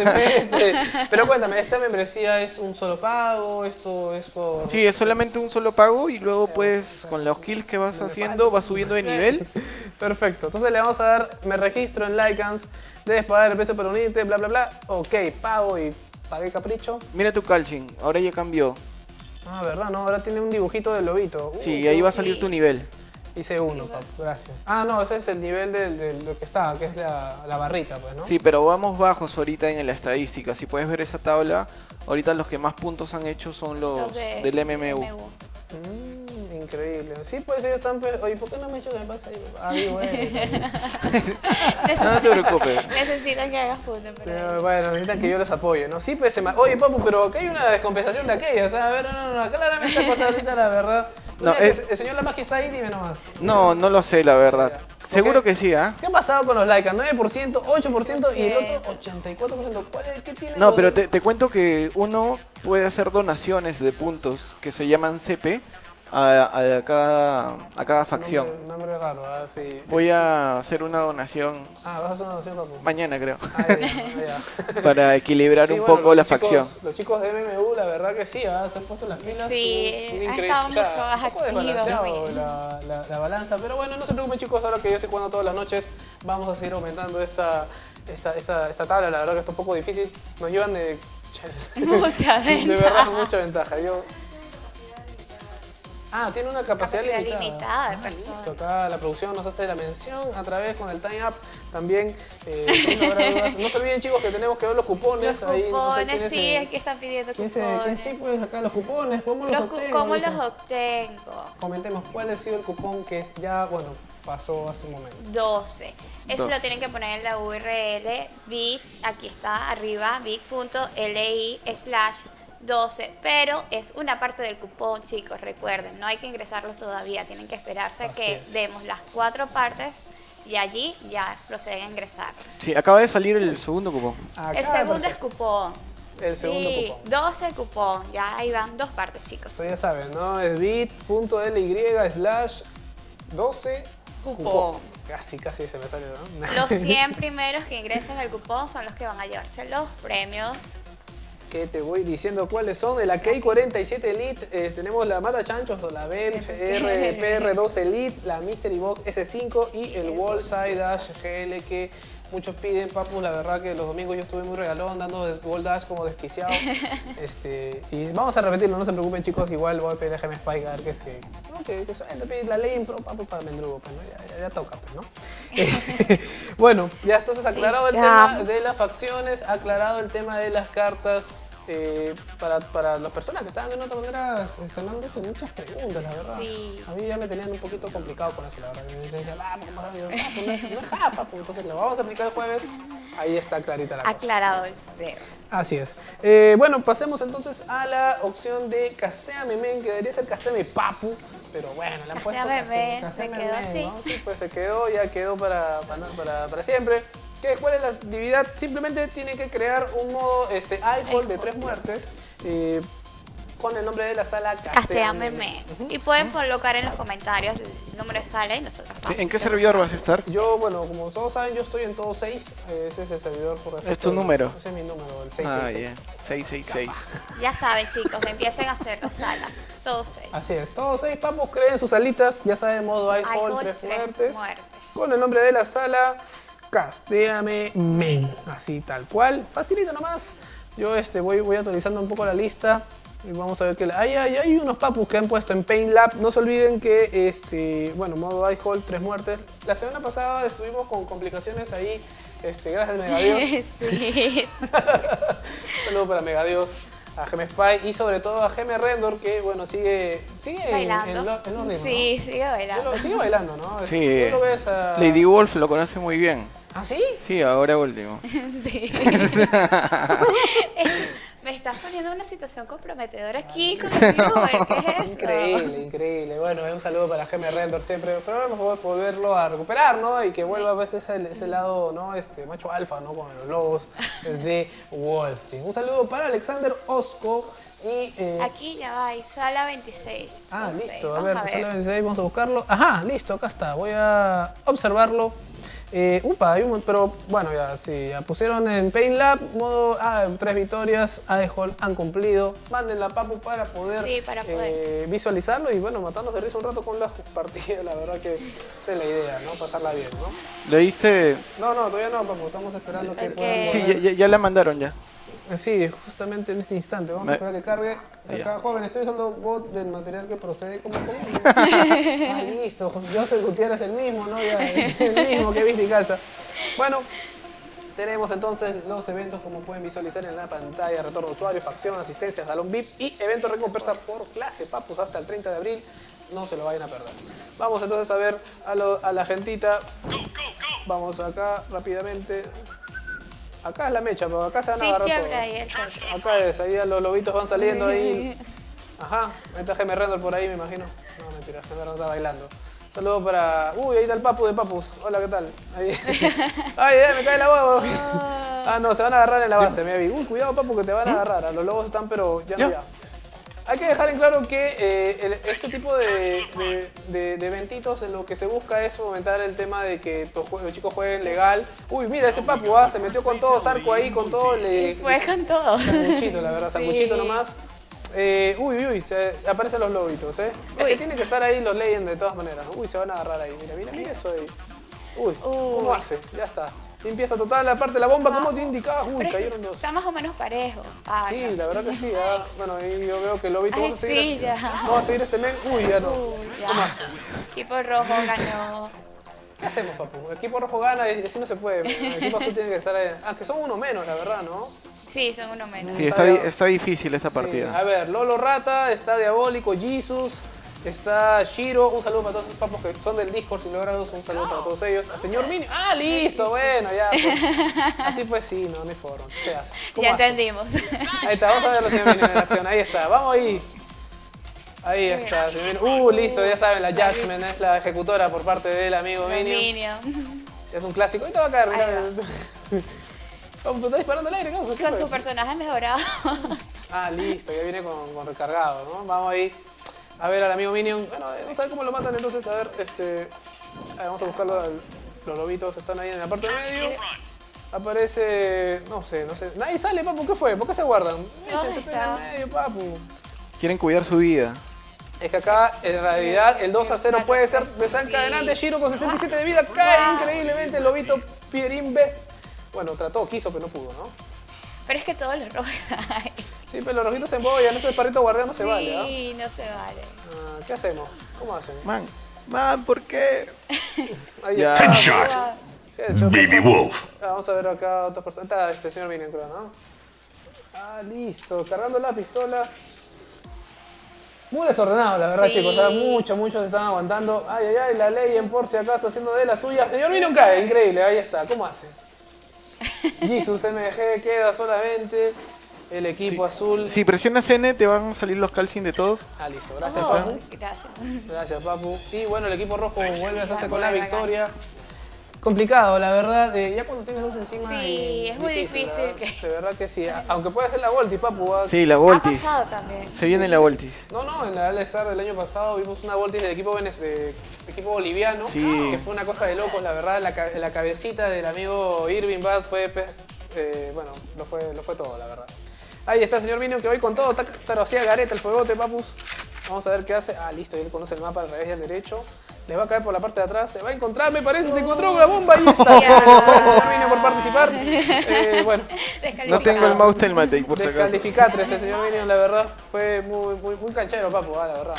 Ah, pero cuéntame, ¿esta membresía es un solo pago? ¿Esto es por.? Sí, es solamente un solo pago y luego pues con los kills que vas haciendo vas subiendo de nivel. Perfecto, entonces le vamos a dar, me registro en Lycans, debes pagar el precio para unirte, bla, bla, bla. Ok, pago y pagué capricho. Mira tu Calchin, ahora ya cambió. Ah, verdad, no, ahora tiene un dibujito del lobito. Uh, Sí, ahí va a salir sí. tu nivel. Hice uno, papu, gracias. Ah, no, ese es el nivel de, de lo que está, que es la, la barrita, pues, ¿no? Sí, pero vamos bajos ahorita en la estadística. Si puedes ver esa tabla, ahorita los que más puntos han hecho son los, Los de del MMU. Mm, increíble. Sí, pues ellos están... pe- Oye, ¿por qué no me he hecho que me pasa ahí? Ah, digo, bueno. No, te preocupes. Necesitan que hagas punto, pero... Pero, bueno, necesitan que yo los apoye, ¿no? Sí, pues se ma- Oye, papu, pero acá hay una descompensación de aquellas, ¿sabes? A ver, no, no, no, claramente pasa ahorita la verdad. No, Mira, que es- El señor La Magia está ahí, dime nomás. No, no lo sé, la verdad. ¿Por Seguro que sí, ¿ah? ¿Qué ha pasado con los likes? 9%, 8% y el otro 84%. ¿Cuál es? ¿Qué tiene? No, pero te, te cuento que uno puede hacer donaciones de puntos que se llaman CP a, a cada, a cada facción. Nombre, nombre raro, ah, sí. Voy a hacer una donación Ah, vas a hacer una donación, papu. mañana, creo, Ah, ya, ya. para equilibrar Sí, un bueno, poco los la chicos- facción. Los chicos de MMU, la verdad que sí, ah, se han puesto las pilas. Sí, un- un ha estado o sea, mucho más activo, la, la- la balanza, pero bueno, no se preocupen chicos, ahora que yo estoy jugando todas las noches, vamos a seguir aumentando esta, esta, esta, esta tabla, la verdad que está un poco difícil, nos llevan de... Mucha De verdad, ventaja. mucha ventaja. Yo... Ah, tiene una capacidad, Capacidad limitada. limitada de Ah, personas. listo, acá la producción nos hace la mención a través con el time up. También, eh, dudas. no se olviden chicos que tenemos que ver los cupones. Los ahí, no sé cupones, quién sí, es, aquí están pidiendo ¿Quién, se, cupones. quién sí puede sacar los cupones? ¿Cómo los, obtengo? ¿Cómo los obtengo? Comentemos cuál ha sido el cupón que es ya, bueno, pasó hace un momento. 12. Eso 12. lo tienen que poner en la URL bit, aquí está arriba, bit.li slash 12, pero es una parte del cupón, chicos, recuerden, no hay que ingresarlos todavía, tienen que esperarse Así que es. demos las cuatro partes y allí ya proceden a ingresar. Sí, acaba de salir el segundo cupón. Acá El segundo es cupón. El segundo Sí, cupón. 12 cupón, ya ahí van dos partes, chicos. Eso ya saben, ¿no? Es bit.ly slash 12 Cupón. Casi, casi se me sale, ¿no? Los 100 primeros que ingresen el cupón son los que van a llevarse los premios. Que te voy diciendo cuáles son. De la K47 Elite eh, tenemos la Mata Chanchos o la BEM RPR2 Elite, la Mystery Box S5 y el Wallside Dash GL que muchos piden, papus. La verdad que los domingos yo estuve muy regalón dando Wall Dash como desquiciado. este, y vamos a repetirlo, no se preocupen chicos, igual voy a pedir a GM Spike a ver que se, no, que, que suene, pedir la ley en pro, papu, para Mendrugo, pues, ¿no? ya, ya- ya toca, pues, ¿no? bueno, ya entonces aclarado el ya. tema de las facciones, aclarado el tema de las cartas. eh, para, para las personas que estaban de otra manera estrenándose muchas preguntas, la verdad. Sí. A mí ya me tenían un poquito complicado con eso, la verdad. Me decían, ah. Ah, pues no es, no es japa, pues entonces lo vamos a aplicar el jueves. Ahí está clarita la cosa. Aclarado el tema. Así es. Eh, bueno, pasemos entonces a la opción de Castéame Men, que debería ser Castéame Papu, pero bueno, le han puesto Castéame se quedó Men, así. ¿no? Sí, pues se quedó, ya quedó para, para, para, para siempre. ¿Qué, ¿Cuál es la actividad? Simplemente tiene que crear un modo este, iHall de tres muertes eh, con el nombre de la sala Castéame Castéame me. Y pueden colocar en los comentarios el número de sala y nosotros Sí. ¿En qué servidor vas a estar? Yo, bueno, como todos saben, yo estoy en todo 6. Ese es el servidor por defecto. ¿Es tu número? Ese es mi número, el Ah, 666. ya. 666. Ya saben, chicos, empiecen a hacer la sala. Todos seis. Así es, todos seis papos creen sus salitas, ya saben, modo iHall, tres tres muertes. muertes. Con el nombre de la sala, Castéame Men. Así tal cual, facilito nomás. Yo este, voy, voy actualizando un poco la lista. Y vamos a ver que la- hay, hay, hay unos papus que han puesto en Paint Lab. No se olviden que, este, bueno, modo iHall, tres muertes. La semana pasada estuvimos con complicaciones ahí. Este, gracias, Megadios. sí. Un saludo para Megadios, a Gem Spy y sobre todo a Gem Rendor que bueno sigue, sigue en, Bailando. en, lo- en los ritmos, sí, sigue bailando. Lo- sigue bailando, ¿no? Sí. Tú lo ves a... Lady Wolf lo conoce muy bien. ¿Ah, sí? Sí, ahora último. Sí. Me estás poniendo en una situación comprometedora aquí con el viewer. ¿Qué es eso? Increíble, increíble. Bueno, un saludo para Gem Rendor siempre. Pero vamos a volverlo a recuperar, ¿no? Y que vuelva a veces ese, ese lado, ¿no? Este macho alfa, ¿no? Con los lobos de Wall Street. Un saludo para Alexander Osco y... eh, Aquí ya va, y sala 26. Ah, no sé, listo. A ver, a sala ver. 26, vamos a buscarlo. Ajá, listo, acá está. Voy a observarlo. Eh, upa, hay un, pero bueno, ya sí, ya pusieron en Paint Lab, modo ah, tres victorias, AEHOL han cumplido. Manden la papu para poder, Sí, para poder. eh, visualizarlo y bueno, matarnos de risa un rato con la partida. La verdad que esa es la idea, ¿no? Pasarla bien, ¿no? Le hice... No, no, todavía no, papu, estamos esperando que puedan Sí, ya- ya la mandaron ya. Sí, justamente en este instante. Vamos a esperar que cargue. Acaba, joven, estoy usando bot del material que procede como ah, listo. José Gutiérrez el mismo, ¿no? Ya, el mismo que viste y calza. Bueno, tenemos entonces los eventos como pueden visualizar en la pantalla. Retorno de usuario, facción, asistencia, salón VIP y evento recompensa por clase, papus, hasta el 30 de abril. No se lo vayan a perder. Vamos entonces a ver a, lo- a la gentita. Vamos acá rápidamente. Acá es la mecha, pero acá se van a Sí, agarrar siempre todos. hay el. Acá es, ahí los lobitos van saliendo ahí. Ajá, ahí está Rendor por ahí, me imagino. No, mentira, Geme Rendor está bailando. Saludos para. Uy, ahí está el papu de papus. Hola, ¿qué tal? Ahí. Ay, ay, me cae la huevo. Ah, no, se van a agarrar en la base, me vi. Uy, cuidado, papu, que te van a agarrar. A los lobos están, pero ya no ¿Ya? Hay que dejar en claro que eh, el- este tipo de, de- de- de eventitos en lo que se busca es fomentar el tema de que los, chicos jueguen legal. Uy, mira ese papu, ah, se metió con todo, Zarco ahí, con todo, le, Fue con todo. Sanguchito, la verdad, sanguchito Sí. nomás. Eh, uy, uy, se aparecen los lobitos, ¿eh? Es que tienen que estar ahí los Legends de todas maneras. Uy, se van a agarrar ahí. Mira, mira, mira eso ahí. Uy, ¿cómo Uy. hace? Ya está. Limpieza total la parte de la bomba, ¿cómo te indicaba? Uy, Pero que cayeron dos. Está más o menos parejo. Ah, Sí, no. la verdad que sí. ah. Bueno, ahí yo veo que el lobito Ay, vamos a seguir. sí, ya. Vamos a seguir este men. Uy, ya no. Uy, ya. ¿Cómo hace? Equipo rojo ganó. ¿Qué hacemos, papu? El equipo rojo gana y así no se puede. El equipo azul tiene que estar ahí. Aunque son uno menos, la verdad, ¿no? Sí, son uno menos. Sí, está, está difícil esta Sí, a partida. ver, Lolo Rata, está Diabólico, Jesus, está Shiro. Un saludo para todos esos papos que son del Discord, si lograron un saludo para todos ellos. A señor Mini. Ah, listo, bueno, ya. pues. Así pues sí, no, no hay forma. ¿Qué se hace? ¿Cómo Ya hace? entendimos. Ahí está, vamos a ver a señor Mini en acción. Ahí está, vamos ahí. Ahí está, señor. Uh, listo, ya saben, la Judgment es la ejecutora por parte del amigo Minion. Es un clásico. Ahorita va a caer, Ahí mira. Vamos, está disparando al aire, ¿qué ¿Qué Con su personaje mejorado. Ah, listo, ya viene con, con recargado, ¿no? Vamos ahí a ver al amigo Minion. Bueno, vamos a ver cómo lo matan entonces. A ver, este. a ver, vamos a buscarlo. al- Los lobitos están ahí en la parte de medio. Aparece. No sé, no sé. Nadie sale, papu. ¿Qué fue? ¿Por qué se guardan? Échense en el medio, papu. Quieren cuidar su vida. Es que acá, en realidad, el 2 a 0 puede ser desencadenante. Shiro con 67 de vida cae increíblemente. El lobito Pierin Best. Bueno, trató, quiso, pero no pudo, ¿no? Pero es que todos los rojos hay. Sí, pero los rojitos se embollan. Ese perrito guardián no se vale, ¿ah? Sí, no se vale. Ah, ¿Qué hacemos? ¿Cómo hacen? Man, man, ¿por qué? Ahí Ya. está. Headshot. Headshot. Baby Wolf. Ah, Vamos a ver acá otras personas. Está este señor Minion, creo, ¿no? Ah, listo. Cargando la pistola. Muy desordenado, la verdad, Sí. chicos. O sea, mucho, muchos están aguantando. Ay, ay, ay, la ley en por si acaso haciendo de la suya. Señor Minion cae, increíble. Ahí está. ¿Cómo hace? Jesus MG queda solamente. El equipo azul. Si presionas N, te van a salir los calcins de todos. Ah, listo. Gracias, Oh, Papu. gracias. Gracias, Papu. Y bueno, el equipo rojo vuelve a hacerse con la victoria. Complicado, la verdad. eh, ya cuando tienes dos encima. Sí, es muy difícil verdad. que- De verdad que sí. Aunque puede ser la Volti, Papu. ah. Sí, la Ha Voltis. pasado también. Se viene la Voltis. No, no, en la Alesar del año pasado vimos una Volti del equipo, venez- de- equipo boliviano. Sí. Que fue una cosa de locos, la verdad. La, ca- la cabecita del amigo Irving Bad fue. pues, eh, bueno, lo fue, lo fue todo, la verdad. Ahí está el señor Minion que hoy con todo. Pero hacía gareta el fuegote, papus. Vamos a ver qué hace. Ah, listo, él conoce el mapa al revés y al derecho. Les va a caer por la parte de atrás. Se va a encontrar, me parece. Se encontró con la bomba. Ahí está. Gracias, señor Minion, por participar. Eh, bueno, No tengo el mouse telmate, por si acaso. descalificatres el señor Minion, la verdad. Fue muy, muy, muy canchero, papu, ah, la verdad.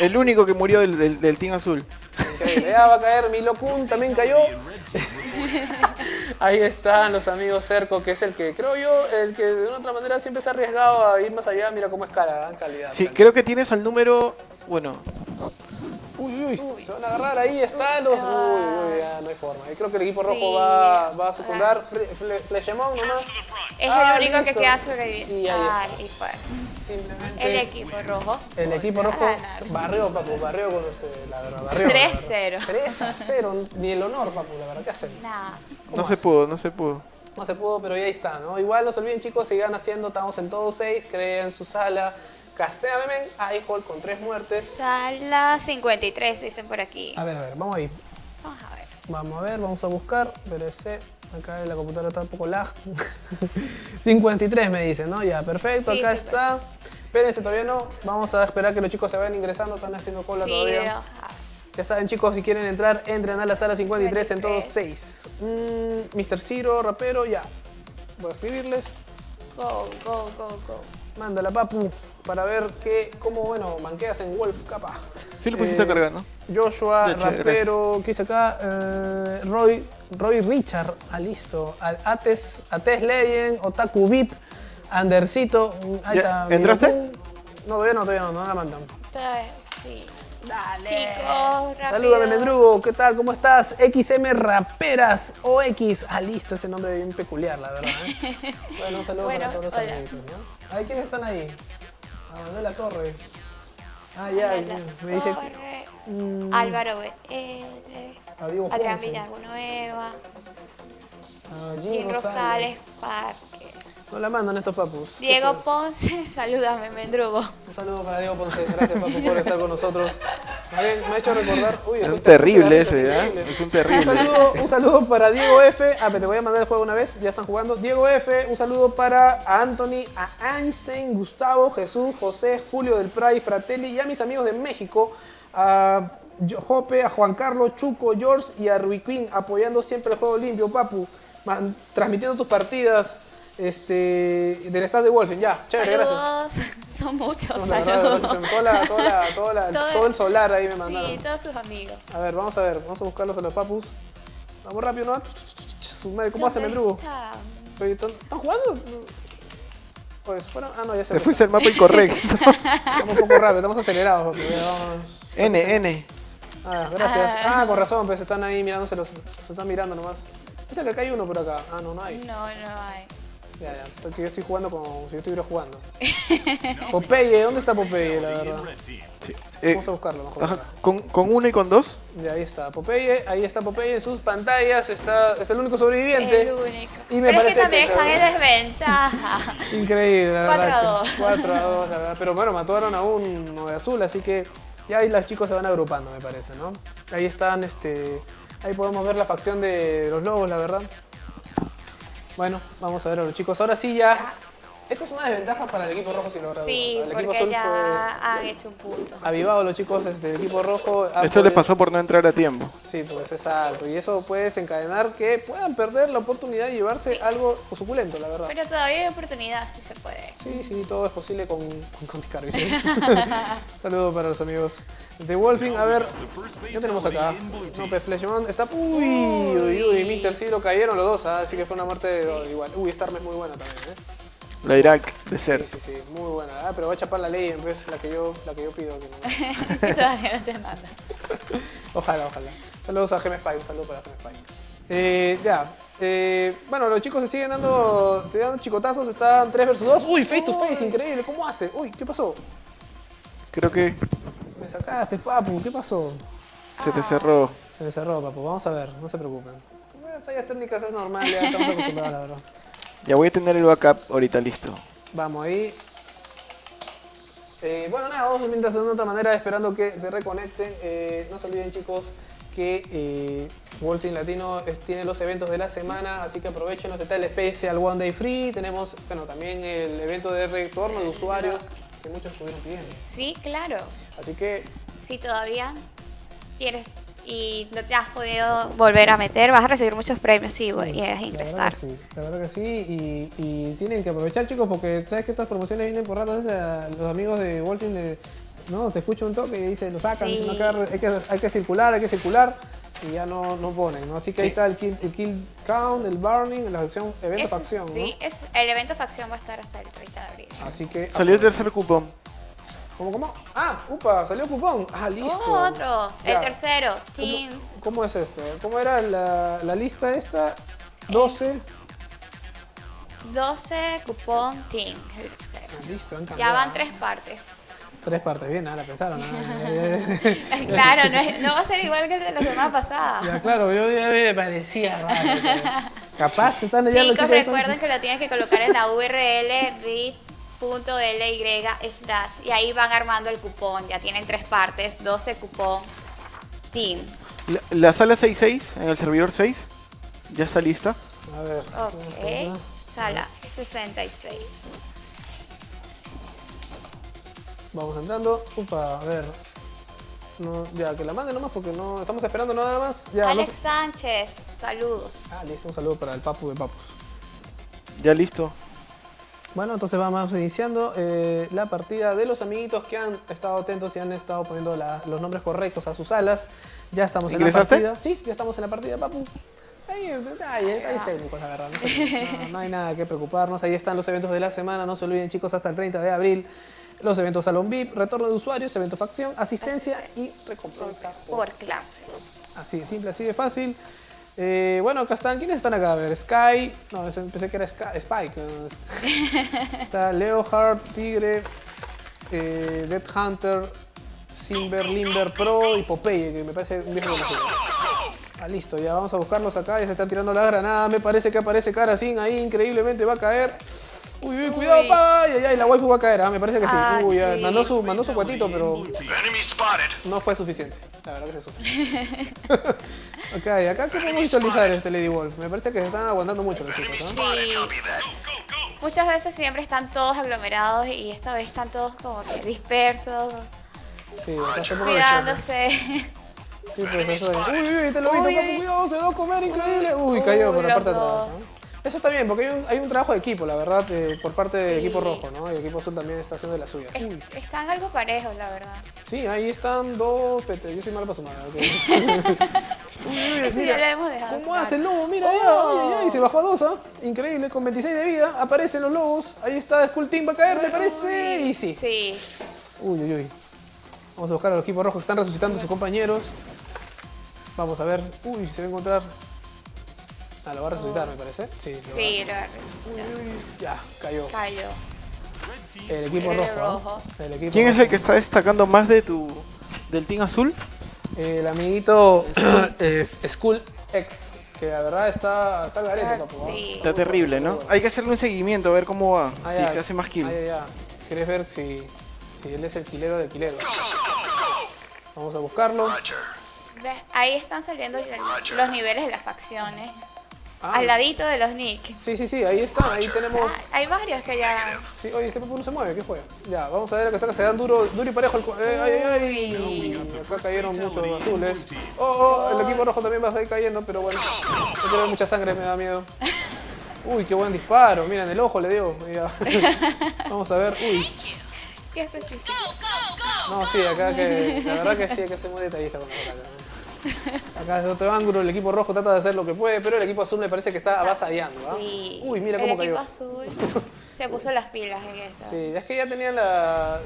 El único que murió del, del, del Team Azul. Increíble. Va a caer Milo Kun, también cayó. Ahí están los amigos Cerco, que es el que, creo yo, el que de una otra manera siempre se ha arriesgado a ir más allá. Mira cómo escala, ¿eh? calidad. Sí, calidad. creo que tienes al número. Bueno, Uy, uy, se van a agarrar ahí, están los. Uy, uy, ya no hay forma. Y creo que el equipo rojo Sí. va, va a secundar. Fle- Fle- Flechemón nomás. Es Ah, el único que queda sobreviviente. Y ahí está. Ay, y fue. Simplemente. El equipo rojo. El equipo rojo barrió, papu, barrió con este, la verdad, barrió. 3-0. 3 a 0, ni el honor, papu, la verdad, ¿qué hacemos? Nada. no se pudo, no se pudo. No se pudo, pero ya ahí está, ¿no? Igual no se olviden, chicos, sigan haciendo, estamos en todos seis, creen su sala. Castea Memen, Aihol con tres muertes. Sala 53, dicen por aquí. A ver, a ver, vamos ahí. Vamos a ver. Vamos a ver, vamos a buscar. PRC, acá la computadora está un poco lag. 53 me dicen, ¿no? Ya, perfecto, Sí, acá sí, está. Espérense, todavía no. Vamos a esperar que los chicos se vayan ingresando, están haciendo cola Sí, todavía. pero- Ya saben chicos, si quieren entrar, entren a la sala 53 en todos 53. 6. Mm, Mr. Ciro, rapero, ya. Voy a escribirles. Go, go, go, go. Mándala, papu, para ver qué, cómo, bueno, manqueas en Wolf, capa. Sí lo pusiste Eh, a cargar, ¿no? Joshua, rapero, ¿qué dice acá? Eh, Roy, Roy Richard, ah, listo. Ates, Ates Legend, Otaku VIP, Andercito, mm, ahí Ya, está. ¿entraste? No, todavía no, todavía no, no la mandan. Sí. Dale. Chicos. Salúdame, Mendrugo, ¿qué tal? ¿Cómo estás? XM Raperas OX. Ah, listo, ese nombre bien peculiar, la verdad. ¿eh? Bueno, un saludo Bueno, para todos los hola. amiguitos, ¿no? Ay, ¿quiénes están ahí? Ah, Manuela Torre. Ah, ya, Manuela me dice Torre, Mm, Álvaro BL, a Diego Adrián Ponce, Villanueva, a Jim Jim Rosales Parque. No la mandan estos papus. Diego. Ponce, salúdame, Mendrugo. Un saludo para Diego Ponce. Gracias, papu, por estar con nosotros. Me ha hecho recordar. Uy, Es un terrible ese, ¿eh? Es un terrible. Un saludo, un saludo para Diego F. Ah, pero te voy a mandar el juego una vez, ya están jugando. Diego F. Un saludo para Anthony, a Einstein, Gustavo, Jesús, José, Julio del Pray, Fratelli y a mis amigos de México. A Jope, a Juan Carlos, Chuco, George y a Ruiquín apoyando siempre el juego limpio, papu. Man- transmitiendo tus partidas este, del estado de Wolfen. Ya, chévere, gracias. Son muchos Son verdad, saludos. toda la- toda la- toda la- Todo- todo el solar ahí me mandaron. Sí, todos sus amigos. A ver, vamos a ver, vamos a buscarlos a los papus. Vamos rápido, ¿no? Su madre, ¿Cómo hace ¿Dónde Mendrugo? está? Oye, ¿Están jugando? Oye, ¿se fueron? Ah, no, ya se Te fueron. fuiste al mapa incorrecto. Estamos un poco rápido, estamos acelerados. porque ya vamos- N, N. Ah, gracias. Ah, con razón, pues están ahí mirándose los. Se están mirando nomás. Dice que acá hay uno por acá. Ah, no, no hay. No, no hay. Ya, ya. que yo estoy jugando como si yo estuviera jugando. Popeye, ¿dónde está Popeye, la verdad? Sí. Eh, Vamos a buscarlo mejor. ajá. ¿con, ¿Con uno y con dos? Ya, ahí está Popeye, ahí está Popeye en sus pantallas, está, es el único sobreviviente. El único. Y me Pero es parece que también están en desventaja. Increíble, la Cuatro verdad. a dos. 4 a 2, la verdad. Pero bueno, mataron a uno de azul, así que ya ahí los chicos se van agrupando, me parece, ¿no? Ahí están, este. Ahí podemos ver la facción de los lobos, la verdad. Bueno, vamos a ver a los chicos. Ahora sí ya. Esto es una desventaja para el equipo rojo si logra Sí, El equipo porque azul ya han hecho un punto. fue avivado los chicos del equipo rojo. Eso les pasó por no entrar a tiempo. Sí, pues exacto. Y eso puede desencadenar que puedan perder la oportunidad de llevarse algo suculento, la verdad. Pero todavía hay oportunidad, si se puede. Sí, sí, todo es posible con, con Conti Carvi, sí. Saludos para los amigos de Wolfing. A ver, ya tenemos acá. Nope Fleshmon está. Uy, uy, uy, Mr. Zero cayeron los dos, ah, así que fue una muerte de- igual. Uy, esta arma es muy buena también, ¿eh? La Irak de Sí, ser. sí, sí, muy buena. Ah, pero va a chapar la ley en vez la que yo, la que yo pido. que no. todavía no te manda. Ojalá, ojalá. Saludos a Gem Spy, un saludo para Gem Spy. Eh, ya. Eh, bueno, los chicos se siguen dando, se dan chicotazos, están 3 versus 2. Uy, face to face, increíble, ¿cómo hace? Uy, ¿qué pasó? Creo que Me sacaste, papu, ¿qué pasó? se te cerró. Se me cerró, papu, vamos a ver, no se preocupen. Fallas técnicas es normal, ya estamos acostumbrados, la verdad. Ya voy a tener el backup ahorita listo. Vamos ahí. Eh, bueno, nada, vamos mientras de otra manera esperando que se reconecten. Eh, no se olviden, chicos, que eh, Wolfing Latino es- tiene los eventos de la semana, así que aprovechen los detalles especial One Day Free. Tenemos, bueno, también el evento de retorno de usuarios que muchos estuvieron pidiendo. Sí, claro. Así que Si todavía tienes y no te has podido volver a meter, vas a recibir muchos premios si Sí, la ingresar. verdad que sí, la verdad que sí, y, y tienen que aprovechar chicos porque sabes que estas promociones vienen por rato, a a los amigos de Walting de, no, te escucho un toque y dice, lo sacan, Sí. dicen, "Acá hay, que, hay que circular, hay que circular, y ya no, no ponen, ¿no? Así que ahí está el kill, el kill count, el burning, la acción, evento Eso facción, ¿no? sí, es, el evento facción va a estar hasta el 30 de abril. Así que... Salió el tercer cupón. ¿Cómo, cómo? Ah, upa, salió cupón. Ah, listo. Oh, otro, el Ya. tercero, ¿Cómo, Team. cómo es esto? ¿Cómo era la, la lista esta? 12. 12 cupón Team, el tercero. Ah, listo, han Ya cambiado. van tres partes. Tres partes, bien, ah, la pensaron. ah. claro, no, es- no va a ser igual que el de la semana pasada. Ya, claro, yo ya me parecía raro. Capaz están leyendo Chicos, recuerden que lo tienes que colocar en la URL bit.ly slash y ahí van armando el cupón. Ya tienen tres partes, 12 cupón Team. La, la sala 66, en el servidor 6, ya está lista. A ver. Ok, sala 66. Vamos entrando. Upa, a ver. No, ya, que la mande nomás porque no estamos esperando nada más. Ya, no- Alex Sánchez, saludos. Ah, listo, un saludo para el papu de papus. Ya listo. Bueno, entonces vamos iniciando eh, la partida de los amiguitos que han estado atentos y han estado poniendo la- los nombres correctos a sus alas. Ya estamos en la partida. Sí, ya estamos en la partida, papu. Ahí, ahí, ahí es técnico, la verdad. No, se- no- no hay nada que preocuparnos. Ahí están los eventos de la semana. No se olviden, chicos, hasta el 30 de abril. Los eventos Salón VIP, retorno de usuarios, evento facción, asistencia y recompensa por Por clase. Así de simple, así de fácil. Eh, bueno, acá están. ¿Quiénes están acá? A ver, Sky. No, pensé que era Sky- Spike. Está Leohard, Tigre, eh, Dead Hunter, Simber, Limber Pro y Popeye, que me parece un viejo conocido. Ah, listo, ya vamos a buscarlos acá. Ya se están tirando las granadas. Me parece que aparece Karasín ahí. Increíblemente va a caer. Uy, uy, cuidado, pa. Ay, ay, ay, la waifu va a caer, ¿ah? me parece que sí. Ah, Uy, ya, mandó su, mandó su cuetito, pero no fue suficiente. La verdad que se sufre. ok, acá qué podemos visualizar este Lady Wolf. Me parece que se están aguantando mucho los chicos, ¿no? Sí. Copy that. Muchas veces siempre están todos aglomerados y esta vez están todos como que dispersos, Sí, cuidándose. Sí, pues eso es. Uy, uy, te lo vi, papu, cuidado, se va a comer, increíble. Uy, cayó por la parte de atrás. Eso está bien, porque hay un, hay un trabajo de equipo, la verdad, eh, por parte del Sí. equipo rojo, ¿no? Y el equipo azul también está haciendo de la suya. Es- Uy, Están algo parejos, la verdad. sí, ahí están dos. Yo soy malo para sumar. ok. Uy, uy, Eso mira, ya lo hemos dejado. ¿Cómo claro. hace el lobo? Mira, ya, Oh. ay, ay, se bajó a dos, ¿ah? Increíble, con 26 de vida, aparecen los lobos. Ahí está, Skull Team va a caer, me parece. Y sí. Sí. Uy, uy, uy. Vamos a buscar a los equipos rojos que están resucitando a sus compañeros. Vamos a ver. Uy, se va a encontrar. Ah, lo va a resucitar, me parece. Sí, lo Sí, lo va- Uy, uy, Ya, cayó. cayó. El equipo El rojo. El equipo ¿Quién es el que está destacando más de tu del team azul? El amiguito eh, Skull X. Que la verdad está, está garete, Ah, papu. sí. Está terrible, ¿no? Hay que hacerle un seguimiento a ver cómo va. Ah, si ya. se hace más kill. Ah, ya, ya. ¿Quieres ver si, si él es el quilero de quileros? Vamos a buscarlo. Ahí están saliendo los niveles de las facciones. Ah, Al ladito de los nick. Sí, sí, sí, ahí está. Ahí tenemos. Ah, hay varios que ya. Sí, oye, este papu no se mueve, ¿qué fue? Ya, vamos a ver acá está, se dan duro, duro y parejo el... eh, ay, ay, ay. Acá cayeron muchos azules. Oh, oh, el equipo rojo también va a seguir cayendo, pero bueno. No quiero ver mucha sangre, me da miedo. Uy, qué buen disparo. Miren, el ojo le dio. Ya. Vamos a ver. Uy. ¿Qué específico? No, sí, acá que... La verdad que sí, hay que ser muy detallista con la batalla. Acá desde otro ángulo el equipo rojo trata de hacer lo que puede, pero el equipo azul me parece que está avasallando. ¿ah? Sí. Uy, mira el cómo equipo cayó. azul se puso las pilas en esto. Sí, es que ya tenían la.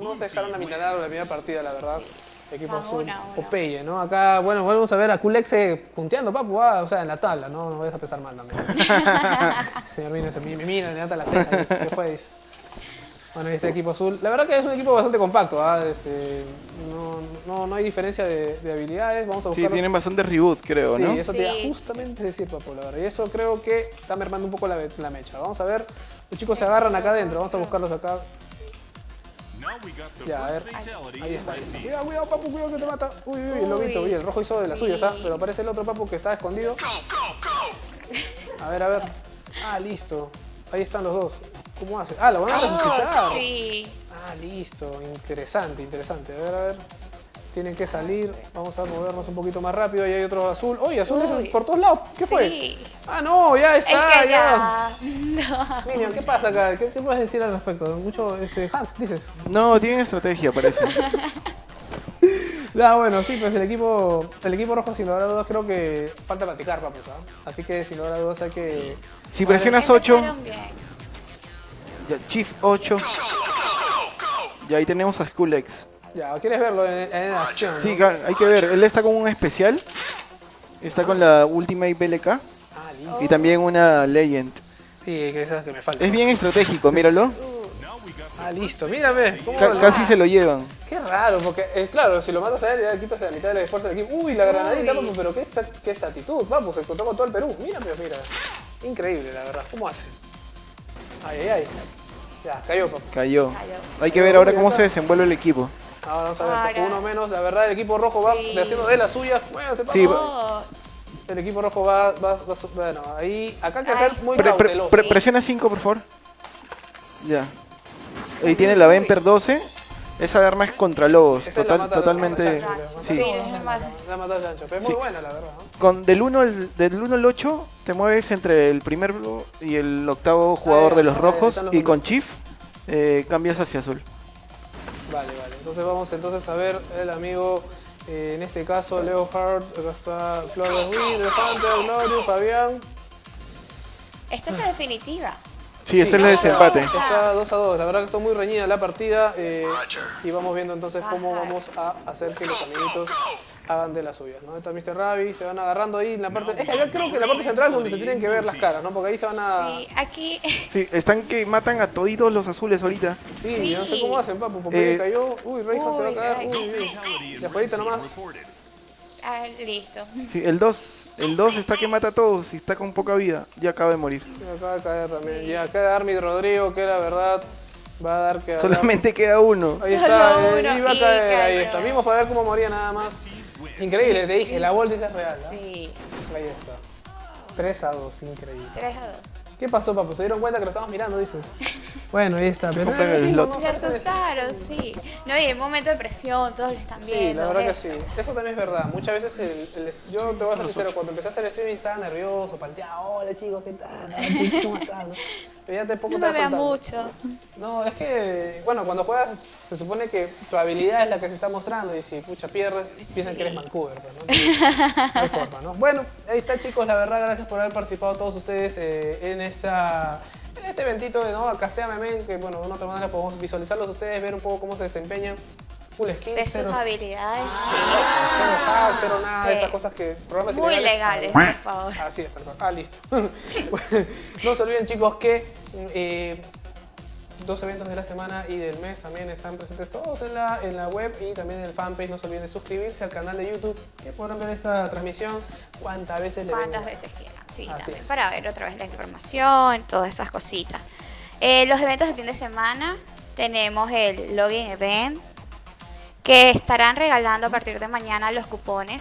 No se dejaron aminorar la primera partida, la verdad. Equipo azul. una, una. Popeye, ¿no? Acá, bueno, volvemos a ver a Kulexe punteando, papu. ah, o sea, en la tabla, ¿no? No vayas a pensar mal también. Señor vino, se me mira, ata la ceja. ¿Qué fue? Dice. Bueno, este equipo azul. La verdad que es un equipo bastante compacto, ¿ah? Este, no, no, no hay diferencia de, de habilidades. Vamos a Sí, buscar. tienen bastante reboot, creo, Sí, ¿no? eso te iba Sí. justamente a decir, papu, la verdad. Y eso creo que está mermando un poco la, la mecha. Vamos a ver. Los chicos se agarran acá adentro. Vamos a buscarlos acá. Ya, a ver. Ahí está, ahí está. Cuidado, cuidado, papu, cuidado que te mata. Uy, uy, el lobito. Uy. El rojo hizo de las suyas, ¿ah? Sí. Pero aparece el otro papu que está escondido. A ver, a ver. Ah, listo. Ahí están los dos. ¿Cómo hace? Ah, lo van a resucitar. Oh, sí. Ah, listo. Interesante, interesante. A ver, a ver. Tienen que salir. Vamos a movernos un poquito más rápido. Ahí hay otro azul. Oye, azules Uy. por todos lados. ¿Qué fue? Ah, no, ya Es está, que ya. ya. No. Minion, ¿qué pasa acá? ¿Qué, qué puedes decir al respecto? Mucho, este, Hank, dices. No, tienen estrategia, parece. Ah, bueno, sí, pues el equipo, el equipo rojo sin lugar a dudas creo que falta platicar, papus, ¿ah? Así que sin lugar a dudas hay que... Si presionas 8, Empezaron bien. Ya, Chief 8. Y ahí tenemos a Skull X. Ya, ¿quieres verlo en, en acción? Sí, hay que ver. Él está con un especial. Está con la Ultimate BLK. Ah, listo. Y también una Legend. Sí, que esa es que me falta. Es bien estratégico, míralo. Ah, listo, mírame. ¿cómo Ca- lo- casi se lo llevan. Qué raro, porque, eh, claro, si lo matas a él, ya quitas la mitad del esfuerzo del equipo. Uy, la granadita, Uy. papu, pero qué, exa- qué exactitud, papu, se encontró con todo el Perú. Mira, pero mira. Increíble, la verdad. ¿Cómo hace? Ay, ay, ay. Ya, cayó, papu. Cayó. Cayó. Hay que ver ahora cómo se desenvuelve el equipo. Ahora vamos a ver, uno menos. La verdad, el equipo rojo va Sí. haciendo de las suyas. Muévanse. Sí, Oh, El equipo rojo va, va, va bueno, ahí, acá hay que ser muy Pre- pre- pre- presiona 5, por favor. Ya. Ahí tiene la Vemper 12. Esa arma es contra lobos. Esa es la Total, totalmente. la chancho, Sí. la Sí, mata- es La pero es muy buena, la verdad. ¿no? Con del 1 al, del 1 al 8 te mueves entre el primer y el octavo jugador ya, de los ah, ya, rojos los y con. Chief eh, cambias hacia azul. Vale, vale. Entonces vamos entonces a ver el amigo, eh, en este caso Leo Hart, acá está Flores The Hunter, Glorious, Fabián. esta es la definitiva. Sí, ese es el desempate. Está 2 a 2. La verdad que está muy reñida la partida. eh, y vamos viendo entonces cómo vamos a hacer que los amiguitos hagan de las suyas. ¿no? Está Mr. Ravi, se van agarrando ahí en la parte. Es que acá creo que en la parte central es donde se tienen que ver las caras, ¿no? Porque ahí se van a. Sí, aquí. Sí, están que matan a toditos los azules ahorita. Sí, Sí. no sé cómo hacen, papu, porque Eh, cayó. Uy, Reinhardt se va a caer. Uy, uy. De afuera nomás. Ah, listo. Sí, el 2 El 2 está que mata a todos y está con poca vida. Ya acaba de morir. Acaba de caer también. Y acá de Armid Rodrigo, que la verdad va a dar que... Solamente queda uno. Ahí está, eh, uno iba a y caer, ahí está. Vimos para ver cómo moría nada más. Increíble, te dije, la Voltis es real. ¿ah? Sí, Ahí está. 3 a 2, increíble. 3 a 2. ¿Qué pasó, papu? ¿Se dieron cuenta que lo estábamos mirando, dices? Bueno, ahí está. Pero el sí, slot. no Se asustaron, sí. No, y en un momento de presión, todos lo están viendo. Sí, la verdad que eso. sí. Eso también es verdad. Muchas veces, el, el- yo te voy a ser sincero, cuando empecé a hacer streaming estaba nervioso, palteado. Hola chicos, ¿qué tal? ¿Cómo están? Pero ya te poco No te me mucho. No, es que, bueno, cuando juegas se supone que tu habilidad es la que se está mostrando y si pucha pierdes, piensan que eres Vancouver, ¿no? No hay forma, ¿no? Bueno, ahí está chicos, la verdad, gracias por haber participado todos ustedes eh, en esta... En este eventito de ¿no? Casteame Men, que bueno, de una otra manera podemos visualizarlos ustedes, ver un poco cómo se desempeñan. Full skin, Ver sus cero, habilidades, cero hack, cero nada Sí. esas cosas que programas sí. Muy ilegales- legales, por favor. Así es, tal cual. Ah, listo. No se olviden, chicos, que eh, dos eventos de la semana y del mes también están presentes todos en la, en la web y también en el fanpage. No se olviden de suscribirse al canal de YouTube, que podrán ver esta transmisión cuantas veces le Cuántas veces quieran. Sí, también para ver otra vez la información, todas esas cositas. Eh, los eventos de fin de semana, tenemos el Login Event, que estarán regalando a partir de mañana los cupones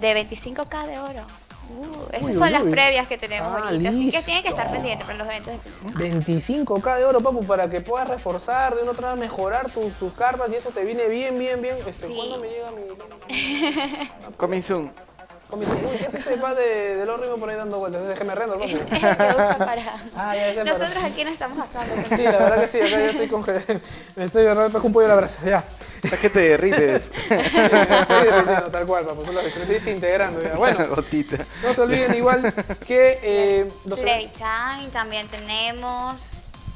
de 25k de oro. Uh, esas Uy, son uy, las uy. previas que tenemos Ah, ahorita, así que tienen que estar pendientes para los eventos de fin de semana. 25k de oro, papu, para que puedas reforzar, de una otra manera mejorar tus, tus cartas y eso te viene bien, bien, bien. Este, Sí. ¿Cuándo me llega mi...? Coming soon. Con mis... Uy, ¿qué hace ese pad de, del horrible por ahí dando vueltas? Es que me rendo. Es el que para... Ah, ya, ese para- Nosotros aquí no estamos asando. Sí, la verdad que sí, acá yo estoy congelado. Me estoy agarrando un pollo a la brasa, ya. Hasta que te derrites. Estoy derritiendo tal cual, papu. Solo me estoy desintegrando ya. Bueno, Gotita. no se olviden igual que eh, los- Playtime también tenemos.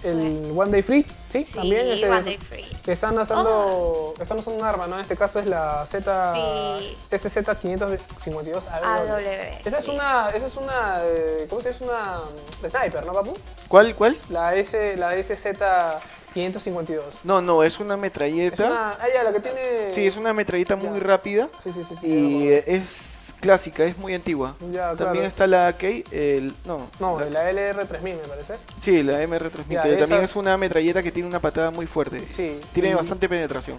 El One Day Free, sí, Sí, también ese- One Day Free. que están usando, están usando un arma, ¿no? En este caso es la Z, Sí. SZ552 AW, Esa es una, esa es una, eh, ¿cómo se dice? Es una sniper, ¿no, papu? ¿Cuál? ¿Cuál? La S, la SZ552. No, no, es una Es metralleta. una, ah, ya, la que tiene... Sí, es una metralleta muy Ya. rápida. Sí, sí, sí. sí, Y es clásica, es muy antigua. Ya, También claro. está la AK, el... No, No, la- la LR3000 me parece. sí, la MR3000, Ya, que también es una metralleta que tiene una patada muy fuerte. Sí. Tiene y- bastante penetración.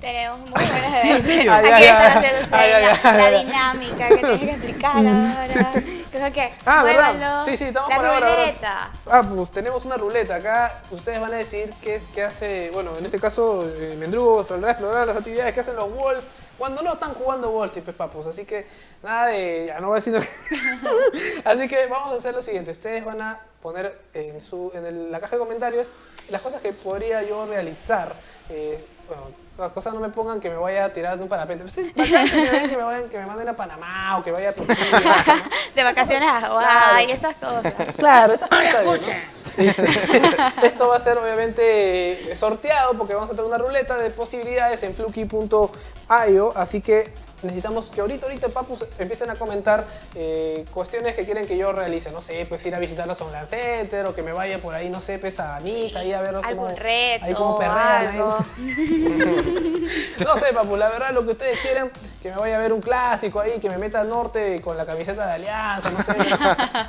Tenemos muy buenas Sí, en serio. Aquí Ah, ya, están ya. haciendo ya, la, dinámica que tienes que explicar ahora. Creo que Ah, ¿verdad? Sí, sí, estamos La por ahora, ruleta. Ah, pues tenemos una ruleta. Acá ustedes van a decidir qué, es, qué hace, bueno, en este caso, eh, Mendrugo saldrá a explorar las actividades que hacen los Wolves cuando no están jugando Wolves y pues papus. Así que nada de, ya no voy a decir Así que vamos a hacer lo siguiente. Ustedes van a poner en, su, en el- la caja de comentarios las cosas que podría yo realizar. Eh, bueno, las cosas no me pongan que me vaya a tirar de un parapente. Pues, sí, sería que me, vayan, que me manden a Panamá o que vaya a Turquía. ¿no? De vacaciones a Hawái, esas cosas. Claro, esas cosas. ¿no? Esto va a ser obviamente sorteado porque vamos a tener una ruleta de posibilidades en fluky.io, así que necesitamos que ahorita, ahorita, papus, empiecen a comentar eh, cuestiones que quieren que yo realice. No sé, pues ir a visitar los online center o que me vaya por ahí, no sé, pues a Niza, ahí a ver Algún reto, ahí como perrean. ahí. algo. No sé, papu, la verdad lo que ustedes quieren, que me vaya a ver un clásico ahí, que me meta al norte con la camiseta de Alianza, no sé,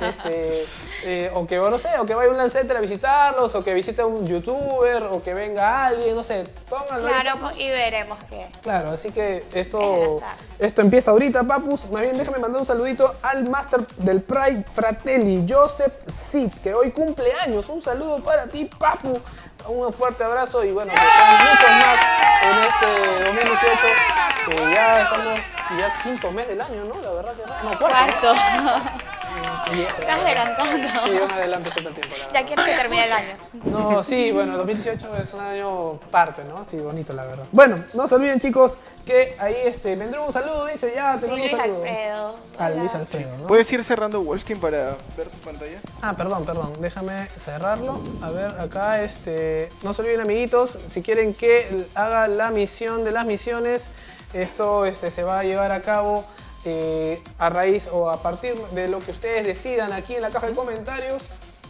este, eh, o que, no sé, o que vaya a un Lancenter a visitarlos, o que visite a un youtuber, o que venga alguien, no sé, pónganlo ahí, Claro, papus. y veremos qué. Claro, así que Es esto. Esto empieza ahorita, papus. Más bien, déjame mandar un saludito al Master del Pride Fratelli, Joseph Sid, que hoy cumple años. Un saludo para ti, papu. Un fuerte abrazo y bueno, sean muchos más en este 2018. Que ya estamos, ya quinto mes del año, ¿no? La verdad que no, cuarto. Cuarto. Estás adelantando. Sí, yo me adelanto siempre el tiempo. Ya quieres que termine el año. No, sí, bueno, 2018 es un año parte, ¿no? Sí, bonito, la verdad. Bueno, no se olviden, chicos, que ahí este, vendrá un saludo, dice ya, te Sí, mando un Luis saludo. Alfredo. Luis ¿no? ¿Puedes ir cerrando Wallstein para ver tu pantalla? Ah, perdón, perdón, déjame cerrarlo. A ver, acá, este, no se olviden, amiguitos, si quieren que haga la misión de las misiones, esto este, se va a llevar a cabo eh, a raíz o a partir de lo que ustedes decidan aquí en la caja de comentarios.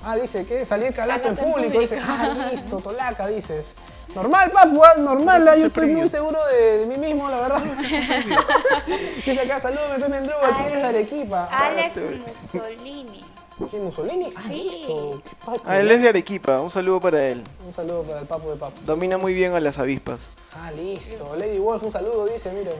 Ah, dice que salir calato en en público. Dice, público. ah, listo, tolaca, dices. Normal, papu, ah, normal. Ah, es yo estoy muy seguro de, de mí mismo, la verdad. dice acá, saludos, Pepe Mendrugo, aquí Alex. desde Arequipa. Alex Mussolini. ¿Quién, Mussolini? Ah, Sí. listo. Qué paco, Ah, él es de Arequipa, un saludo para él. Un saludo para el papu de papu. Domina muy bien a las avispas. Ah, listo. Lady Wolf, un saludo, dice, miren.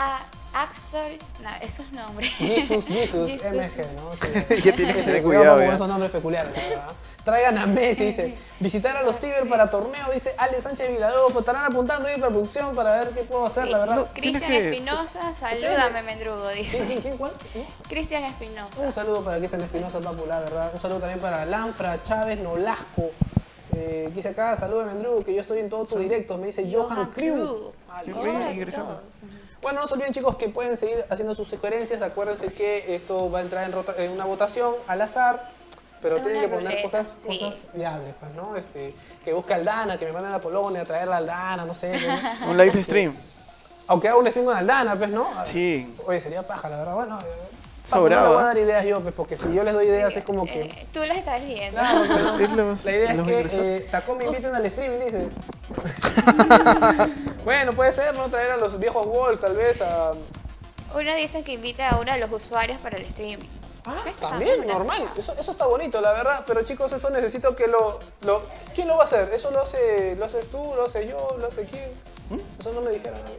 A Axtor, no, esos nombres. Jesus, Jesus, Jesus. MG, ¿no? Sí. Ya tienes que tener cuidado con esos nombres peculiares, verdad. Traigan a Messi, dice. Visitar a los Ciber para torneo, dice Ale Sánchez Villalobos. Estarán apuntando ahí para producción para ver qué puedo hacer, la verdad. no. Cristian Espinosa, salúdame, Mendrugo, ¿Quién, dice. quién, quién, cuál? Cristian Espinosa. Un saludo para Cristian Espinosa, papu, la verdad. Un saludo también para Lanfra, Chávez, Nolasco. Eh, dice acá, saludos Mendrugo, que yo estoy en todos tus directos. Me dice Johan Crew. Ah, Bueno, no se olviden chicos que pueden seguir haciendo sus sugerencias. Acuérdense que esto va a entrar en, rota- en una votación al azar, pero Es tienen que poner ruleta, cosas, sí. cosas viables, pues, ¿no? Este, que busque Aldana, que me manden a Polonia a traer a Aldana, no sé. ¿no? Un live stream. Aunque haga un stream con Aldana, pues, ¿no? Sí. Oye, sería paja, la verdad. Bueno, Sobraba. no le voy a dar ideas yo, pues, porque si yo les doy ideas es como que... Eh, tú las estás viendo. Claro, la idea es que eh, Tacó me inviten al streaming, dice. bueno, puede ser, ¿no? Traer a los viejos Walls, tal vez, a... Uno dice que invita a uno de los usuarios para el streaming. Ah, Eso también, también normal. Eso, eso está bonito, la verdad. Pero chicos, eso necesito que lo, lo... ¿Quién lo va a hacer? ¿Eso lo, hace, lo haces tú, lo hace yo, lo hace quién? Eso no me dijeron a mí.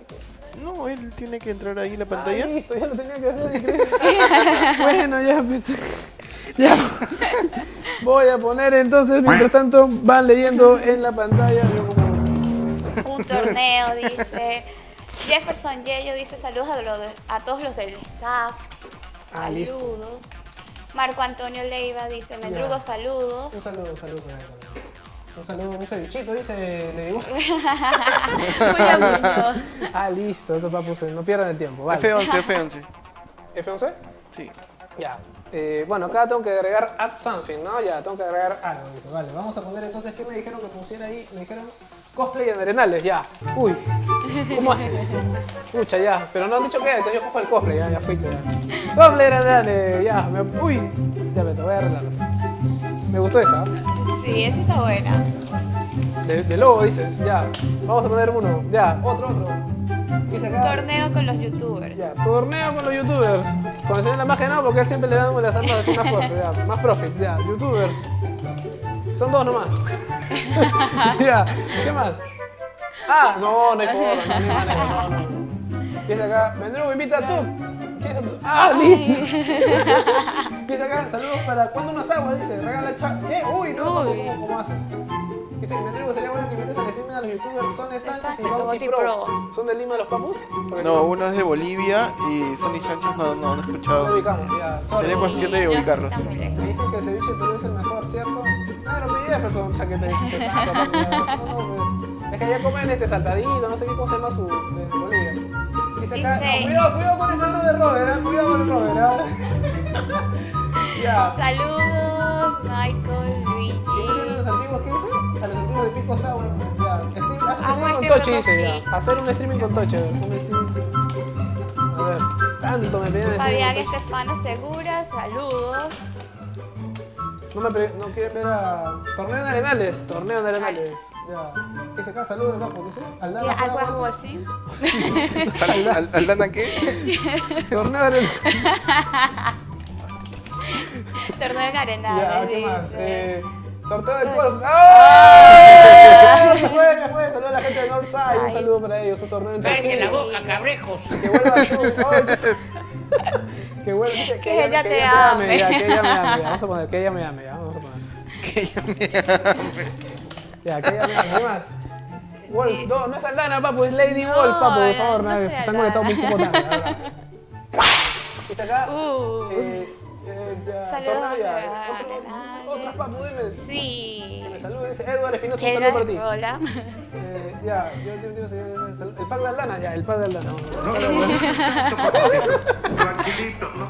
No, él tiene que entrar ahí en la Ah, pantalla. listo, ya lo tenía que hacer. bueno, ya pues, Ya. Voy a poner entonces, mientras tanto, van leyendo en la pantalla. Un torneo, dice. Jefferson Yello dice saludos a, los de- a todos los del staff. Ah, listo. saludos. Marco Antonio Leiva dice, Mendrugo, Ya. saludos. Un saludo, un saludo. Un saludo, un cevichito, dice. Le digo. Ah, listo, eso papus, no pierdan el tiempo. Vale. F11, F11. ¿F11? Sí. Ya. Eh, bueno, acá tengo que agregar add something, ¿no? Ya, tengo que agregar algo. Dice, Vale, vamos a poner entonces, ¿qué me dijeron que pusiera ahí? Me dijeron cosplay en arenales, ya. Uy, ¿cómo haces? Pucha, ya. Pero no han dicho qué, entonces yo cojo el cosplay, ya, ya fuiste. Ya. Cosplay en arenales, ya. Me- uy, ya me te voy a arreglar. Me gustó esa. ¿eh? Sí, esa está buena. De, de lobo dices, ya. Vamos a poner uno, ya. Otro, otro. Acá. Torneo con los youtubers. Ya, torneo con los youtubers. Con el señor la magia no, porque él siempre le damos las armas así más profit, ya, más profit, ya, youtubers. Son dos nomás. ya, ¿qué más? Ah, no, no hay forma, no, no no, no. Dice acá, Mendrugo, invita a tú. Ah, listo. Dice acá, saludos para cuando unas aguas, dice, regala cha. ¿Qué? Uy, no, ¿cómo, Uy. cómo, cómo haces? Dice, Mendrugo, sería bueno que invites al stream a los youtubers Sones Sánchez y Bauti Pro. Pro. ¿Son de Lima los papus? No, uno es de Bolivia y Sonny Sánchez no, no, no he No escuchado. ubicamos, ya. Sería cuestión de no ubicarlos. Me dicen que el ceviche de Perú es el mejor, ¿cierto? Claro, mi Jefferson, chaquete. No, no, pues. Es que allá comen este saltadito, no sé qué cómo se llama su de Bolivia. Dice no, cuidado, cuidado con ese bro de Robert, ¿eh? cuidado con el Robert, ¿ah? ya. Saludos, Michael, ¿Y Luigi. los antiguos qué dice? A los antiguos de Pico Sour. Ya. Stream, haz un Hago streaming con con dice ya. Hacer un streaming con ver, un streaming. A ver, tanto me pedían Fabián. Estefano Segura, saludos. No me pre- no quieren ver a. Torneo en Arenales, torneo en Arenales. Ya. ¿Qué se acá? Saludos, papo, ¿qué sé? Aldana Y juega Aqua Walter. Waltzing. ¿Al, al, Aldana qué? Torneo en Arenales. Torneo en Arenales. Ya, ¿qué más? dice. Eh, sorteo del golf. ¡Ah! ¿Qué fue? ¿Qué fue? Saludos a la gente de Northside. Un saludo para ellos. Un torneo en Cállense la boca, cabrejos. Que vuelva su. Que vuelva. dice Que ella te ame, ame. Ya, que ella me ame. Ya, vamos a poner que ella me ame. Ya, vamos a poner. Que ella me Ya, que ella me ame. ¿Qué más? Wolf, no, no es Aldana, papu, es Lady No, Wolf, papu, por favor, no están conectados un Aldana. poco tarde. Dice acá, Uh. eh, eh, ya, Saludos torneo ya, a otro, papu, dime. Sí. Que me salude, dice Edward Espinosa, un saludo para ti. Rola. Eh, ya, yo te digo, el pack de Aldana, ya, el pack de Aldana. Tranquilito, ¿no?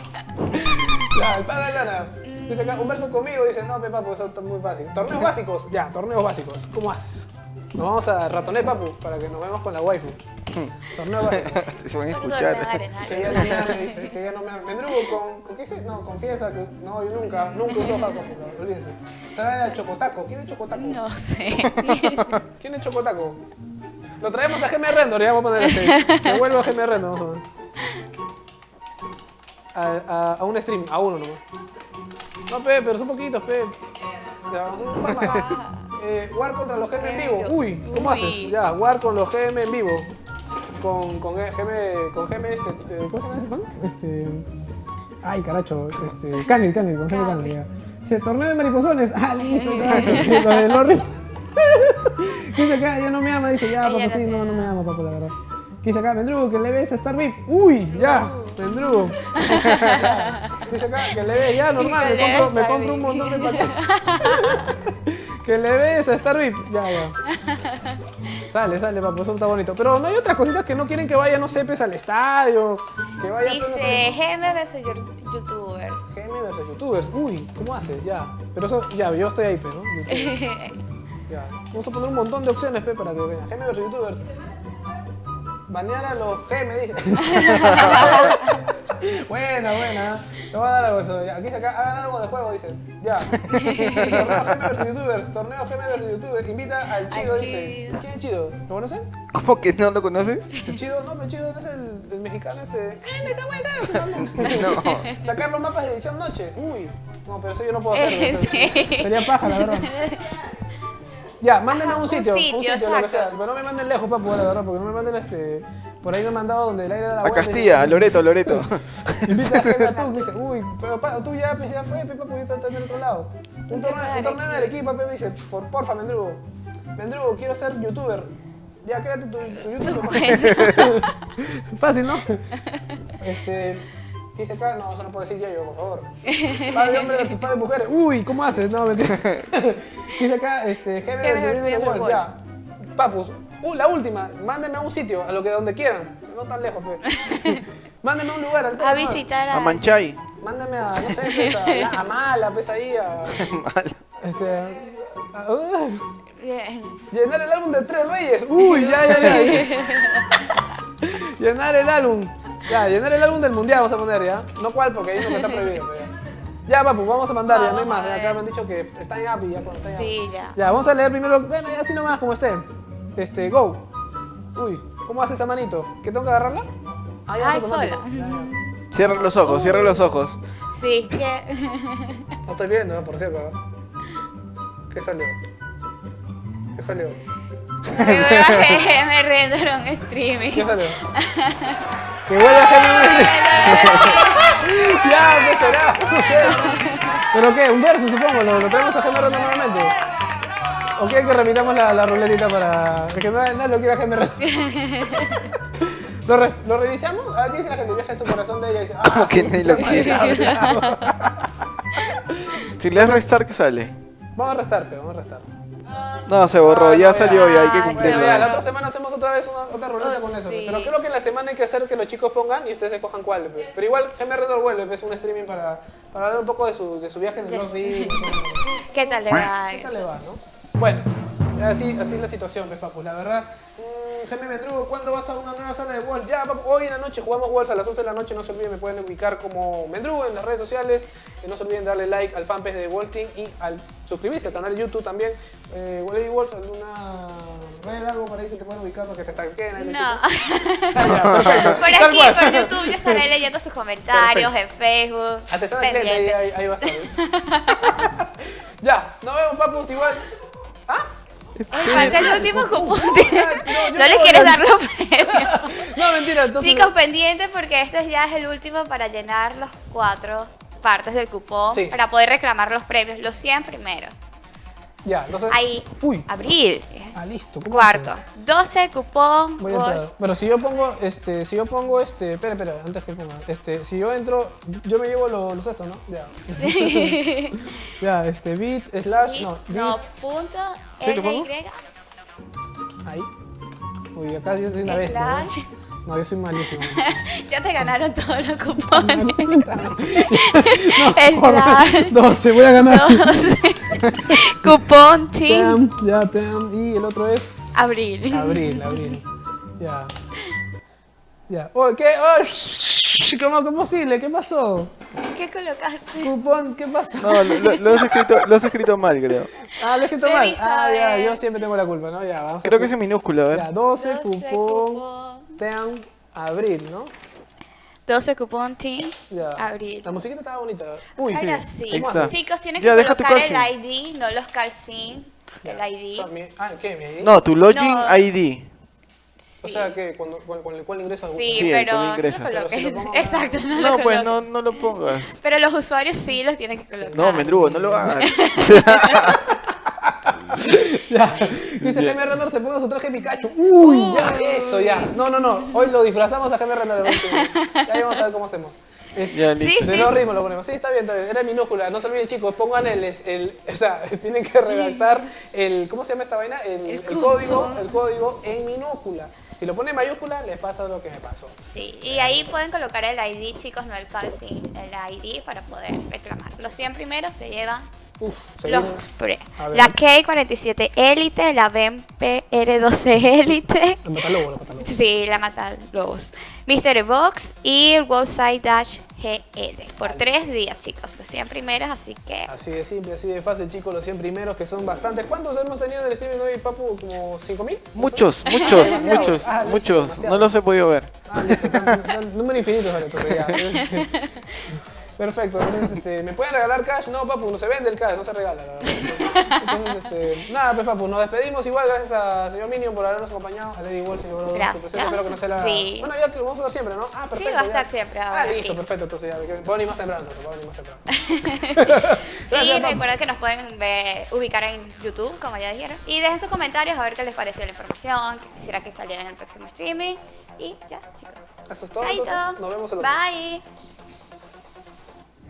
Ya, el pack de Aldana. Dice acá, un verso conmigo, dice, no, pe, papu, eso está muy fácil. Torneos básicos, ya, torneos básicos, ¿cómo haces? Nos vamos a ratoner, papu, para que nos veamos con la waifu. Byron. Se van a escuchar. Que ya no me ama, dice, que ya no me ama. Mendrugo con, con qué dice? No, confiesa que no, yo nunca, nunca uso jaco, pero olvídense. Trae a Chocotaco. ¿Quién es Chocotaco? No sé. ¿Quién es Chocotaco? Lo traemos a GM Render, ya vamos a poner este. Que vuelva a GM Render, vamos a ver. A, a, a un stream, a uno nomás. No, pe, pero son poquitos, pe. Ya, un par más. Eh, war contra los GM en vivo. Uy, ¿cómo Uy. haces? Ya, war con los GM en vivo. Con, con GM, con GM este, eh, ¿cómo se llama? Este, ay, caracho, este, Canid, Canid, con GM Canid, ya. Dice, torneo de mariposones. Ah, listo. Lo de Lorri. Dice acá, ya no me ama, dice, ya, papu, sí, no, no me ama, papu, la verdad. Dice acá, Mendrugo, que le ves a Star VIP. Uy, ya, Mendrugo. Dice acá, que le ves, ya, normal, me compro, me compro un montón de paquetes. Que le ves a Star VIP. Ya, ya. Sale, sale, papu, eso está bonito. Pero no hay otras cositas que no quieren que vaya, no sé, pues, al estadio. Que vaya, pues, no Dice GM versus yu- youtuber. GM versus youtubers. Uy, ¿cómo haces? Ya. Pero eso, ya, yo estoy ahí, pero, ¿no? YouTube. Ya. Vamos a poner un montón de opciones, pe, para que vean. GM versus youtubers. Banear a los GM, dice. buena, buena. Te voy a dar algo eso. Aquí dice acá, hagan algo de juego, dice. Ya. Torneo GM versus youtubers. Torneo GM versus youtubers. Invita al Chido, Al dice. Chido. ¿Quién es Chido? ¿Lo conocen? ¿Cómo que no lo conoces? El Chido, no, pero el Chido no es el, el mexicano este. ¡Gente, cómo estás? No. Sacar los mapas de edición noche. Uy. No, pero eso yo no puedo hacerlo. Eso- sí. Sería paja, la verdad. Ya, mándenme a un Un sitio, un sitio, lo que sea. Pero no me manden lejos, papu, la verdad, porque no me manden este. Por ahí me han mandado donde el aire da la A. Castilla, a Loreto, Loreto. Gente a tú, dice, uy, pero pa- tú ya, pues, ya fue, papu, ya está, está del otro lado. Un torneo, un torneo de Arequipa, me dice, por, porfa, Mendrugo. Mendrugo, quiero ser youtuber. Ya, créate tu, tu YouTube. Fácil, ¿no? Este. ¿Qué dice acá? No, eso no puedo decir ya yo, por favor. Padre de hombre versus padre de mujeres. Uy, ¿cómo haces? No, mentira. Dice acá, este, GB versus Wolf. Ya. Papus, uh, la última, mándenme a un sitio, a lo que donde quieran. No tan lejos, pe. Mándenme a un lugar, al A visitar A a. Manchay. Mándame a, no sé, pues, a, la- a Mala, pues ahí, a. Este. a- a- Bien. llenar el álbum de Tres Reyes. Uy, ya, ya, ya. Llenar el álbum. Ya, llenar el álbum del mundial vamos a poner ya. No cuál, porque ahí no me está prohibido. pero ya. Ya, papu, vamos a mandar, ya no hay más. acá me han dicho que está en app y ya cuando está en app. Sí, ya. Ya, vamos a leer primero. Bueno, ya así nomás, como esté. Este, go. Uy, ¿cómo hace esa manito? ¿Que tengo que agarrarla? Ah, ya, Ay, es automático. sola. Ya, ya. Cierra los ojos, cierra los ojos. Sí, que. No estoy viendo, por cierto. ¿Qué salió? ¿Qué salió? me render un streaming. ¿Qué salió? que vuelva a hacer Ya, ¿qué será? No sé. ¿Pero qué? ¿Un verso, supongo? ¿Lo, lo traemos a Gemma Ronda nuevamente? ¿O quieren que repitamos la, la ruletita para... Es que nadie, nadie lo quiere a Gemma Ronda. ¿Lo, re- ¿Lo reiniciamos? Ah, ¿qué dice la gente? Viaja en su corazón de ella y dice... Ah, Como que sí, nadie lo quiere. Si le das restar, ¿qué sale? Vamos a restar, pero vamos a restar. No, se borró, Ah, ya no, salió y hay que cumplirlo. Ya, la otra semana hacemos otra vez una, otra roleta Oh, con eso. sí. Pero creo que en la semana hay que hacer que los chicos pongan y ustedes escojan cuál. pues. Pero igual, GM Redor vuelve, es un streaming para, para hablar un poco de su, de su viaje en el Yes. ¿Qué tal le va? ¿Qué tal le va, no? Bueno, así, así es la situación, pues, papu. La verdad, mm, GM Mendrugo, ¿cuándo vas a una nueva sala de Wolf? Ya, papu, hoy en la noche jugamos Wolf a las 11 de la noche. No se olviden, me pueden ubicar como Mendrugo en las redes sociales. Eh, no se olviden darle like al fanpage de Wolf Team y al suscribirse al canal de YouTube también. Eh, Lady Wolf, ¿alguna red, algo por ahí que te puedan ubicar para que te stalkeen No. Ah, ya. Por aquí, por YouTube, yo estaré leyendo sus comentarios Perfecto. en Facebook. Atención cliente, ahí, ahí, ahí va a estar. ya, nos vemos, papus, igual. Falta el último cupón. No, yo No le no quieres dar los premios. No, mentira, entonces. Chicos, pendientes porque este ya es el último para llenar los cuatro partes del cupón Sí. para poder reclamar los premios, los 100 primeros. Ya, entonces. Ahí, Uy. abril, Ah, listo. ¿cómo cuarto, hace? 12 cupón, Voy a Golf. entrar. Pero si yo pongo, este, si yo pongo, este, espera, espera, antes que ponga, este, si yo entro, yo me llevo los, los estos, ¿no? Ya. Sí. Ya, este, bit, slash, no, bit, no, punto, ¿Sí, lo pongo? LY, ahí. Uy, acá yo soy una bestia, ¿no? No, yo soy malísimo. Ya te ganaron todos los cupones. no, slash 12, voy a ganar. 12. cupón team Tam, ya, tam, y el otro es abril. abril, abril. Ya. Ya. Oh, ¿Qué? Oh, ¿Cómo que posible? ¿Qué pasó? ¿Qué colocaste? Cupón, ¿qué pasó? No, lo, lo- has escrito, lo has escrito mal, creo. Ah, lo he escrito mal. Ah, ya, yo siempre tengo la culpa, ¿no? Ya, vamos a Creo que es en minúscula, a ver. Ya, 12, 12 cupón, cupón. Abril, ¿no? 12 cupón team, Ya. abril. La musiquita estaba bonita. Uy, Ahora sí. Chicos, tienen Ya, que deja tu colocar el. ID, no los calcín Ya. ID. O sea, mi- ah, ¿qué? ¿Mi ID? No, tu login No. ID. O sea, que cuando, con, con el cual ingreso a Sí, Sí, el pero no lo. Pero si Exacto, no, lo No, pues no, no lo pongas. Pero los usuarios sí los tienen que colocar. No, Mendrugo, no lo hagas. Ya. Dice Jaime Rendor se ponga su traje Pikachu. Uy, ya, eso, ya. No, no, no. Hoy lo disfrazamos a Jaime Rendor. Ya vamos a ver cómo hacemos. Ya, Sí, sí, los sí. ritmos lo ponemos. Sí, está bien, está bien. Era minúscula. No se olviden, chicos. Pongan el, el, o sea, tienen que redactar el, ¿cómo se llama esta vaina? El, El el código, el código en minúscula. Si lo ponen en mayúscula, les pasa lo que me pasó. Sí, y ahí pueden colocar el ID, chicos, no el calcín, el ID para poder reclamar. Los 100 primeros se llevan Uf, los. La K47 Elite, la BEM PR12 Elite, La matalobo, la matalobo. sí, la mata lobos, Mystery Box y el Wallside Dash GL. Por tres días, chicos, los 100 primeros, así que Así de simple, así de fácil, chicos, los 100 primeros que son bastantes. ¿Cuántos hemos tenido en el streaming hoy, Papu? ¿Como 5000? Muchos, muchos, muchos, Ah, muchos. No los he podido ver. Ah, listo, tan- tan- número infinito, vale. Perfecto, entonces este, ¿me pueden regalar cash? No, papu, no se vende el cash, no se regala, la verdad. Entonces, este, nada, pues papu, nos despedimos igual, gracias a señor Minion por habernos acompañado, a Lady señor Brodo, Gracias. su presencia, espero que no sea la... Sí. Bueno, ya que vamos a estar siempre, ¿no? Ah, perfecto. va a ya. estar siempre Ah, ahora listo, aquí. perfecto, entonces ya, que- puedo venir más temprano, puedo venir más temprano. Y Gracias, papu. recuerden que nos pueden ver- ubicar en YouTube, como ya dijeron. Y dejen sus comentarios a ver qué les pareció la información, que quisiera que saliera en el próximo streaming. Y ya, chicos. Eso es todo, entonces, nos vemos el otro. Bye.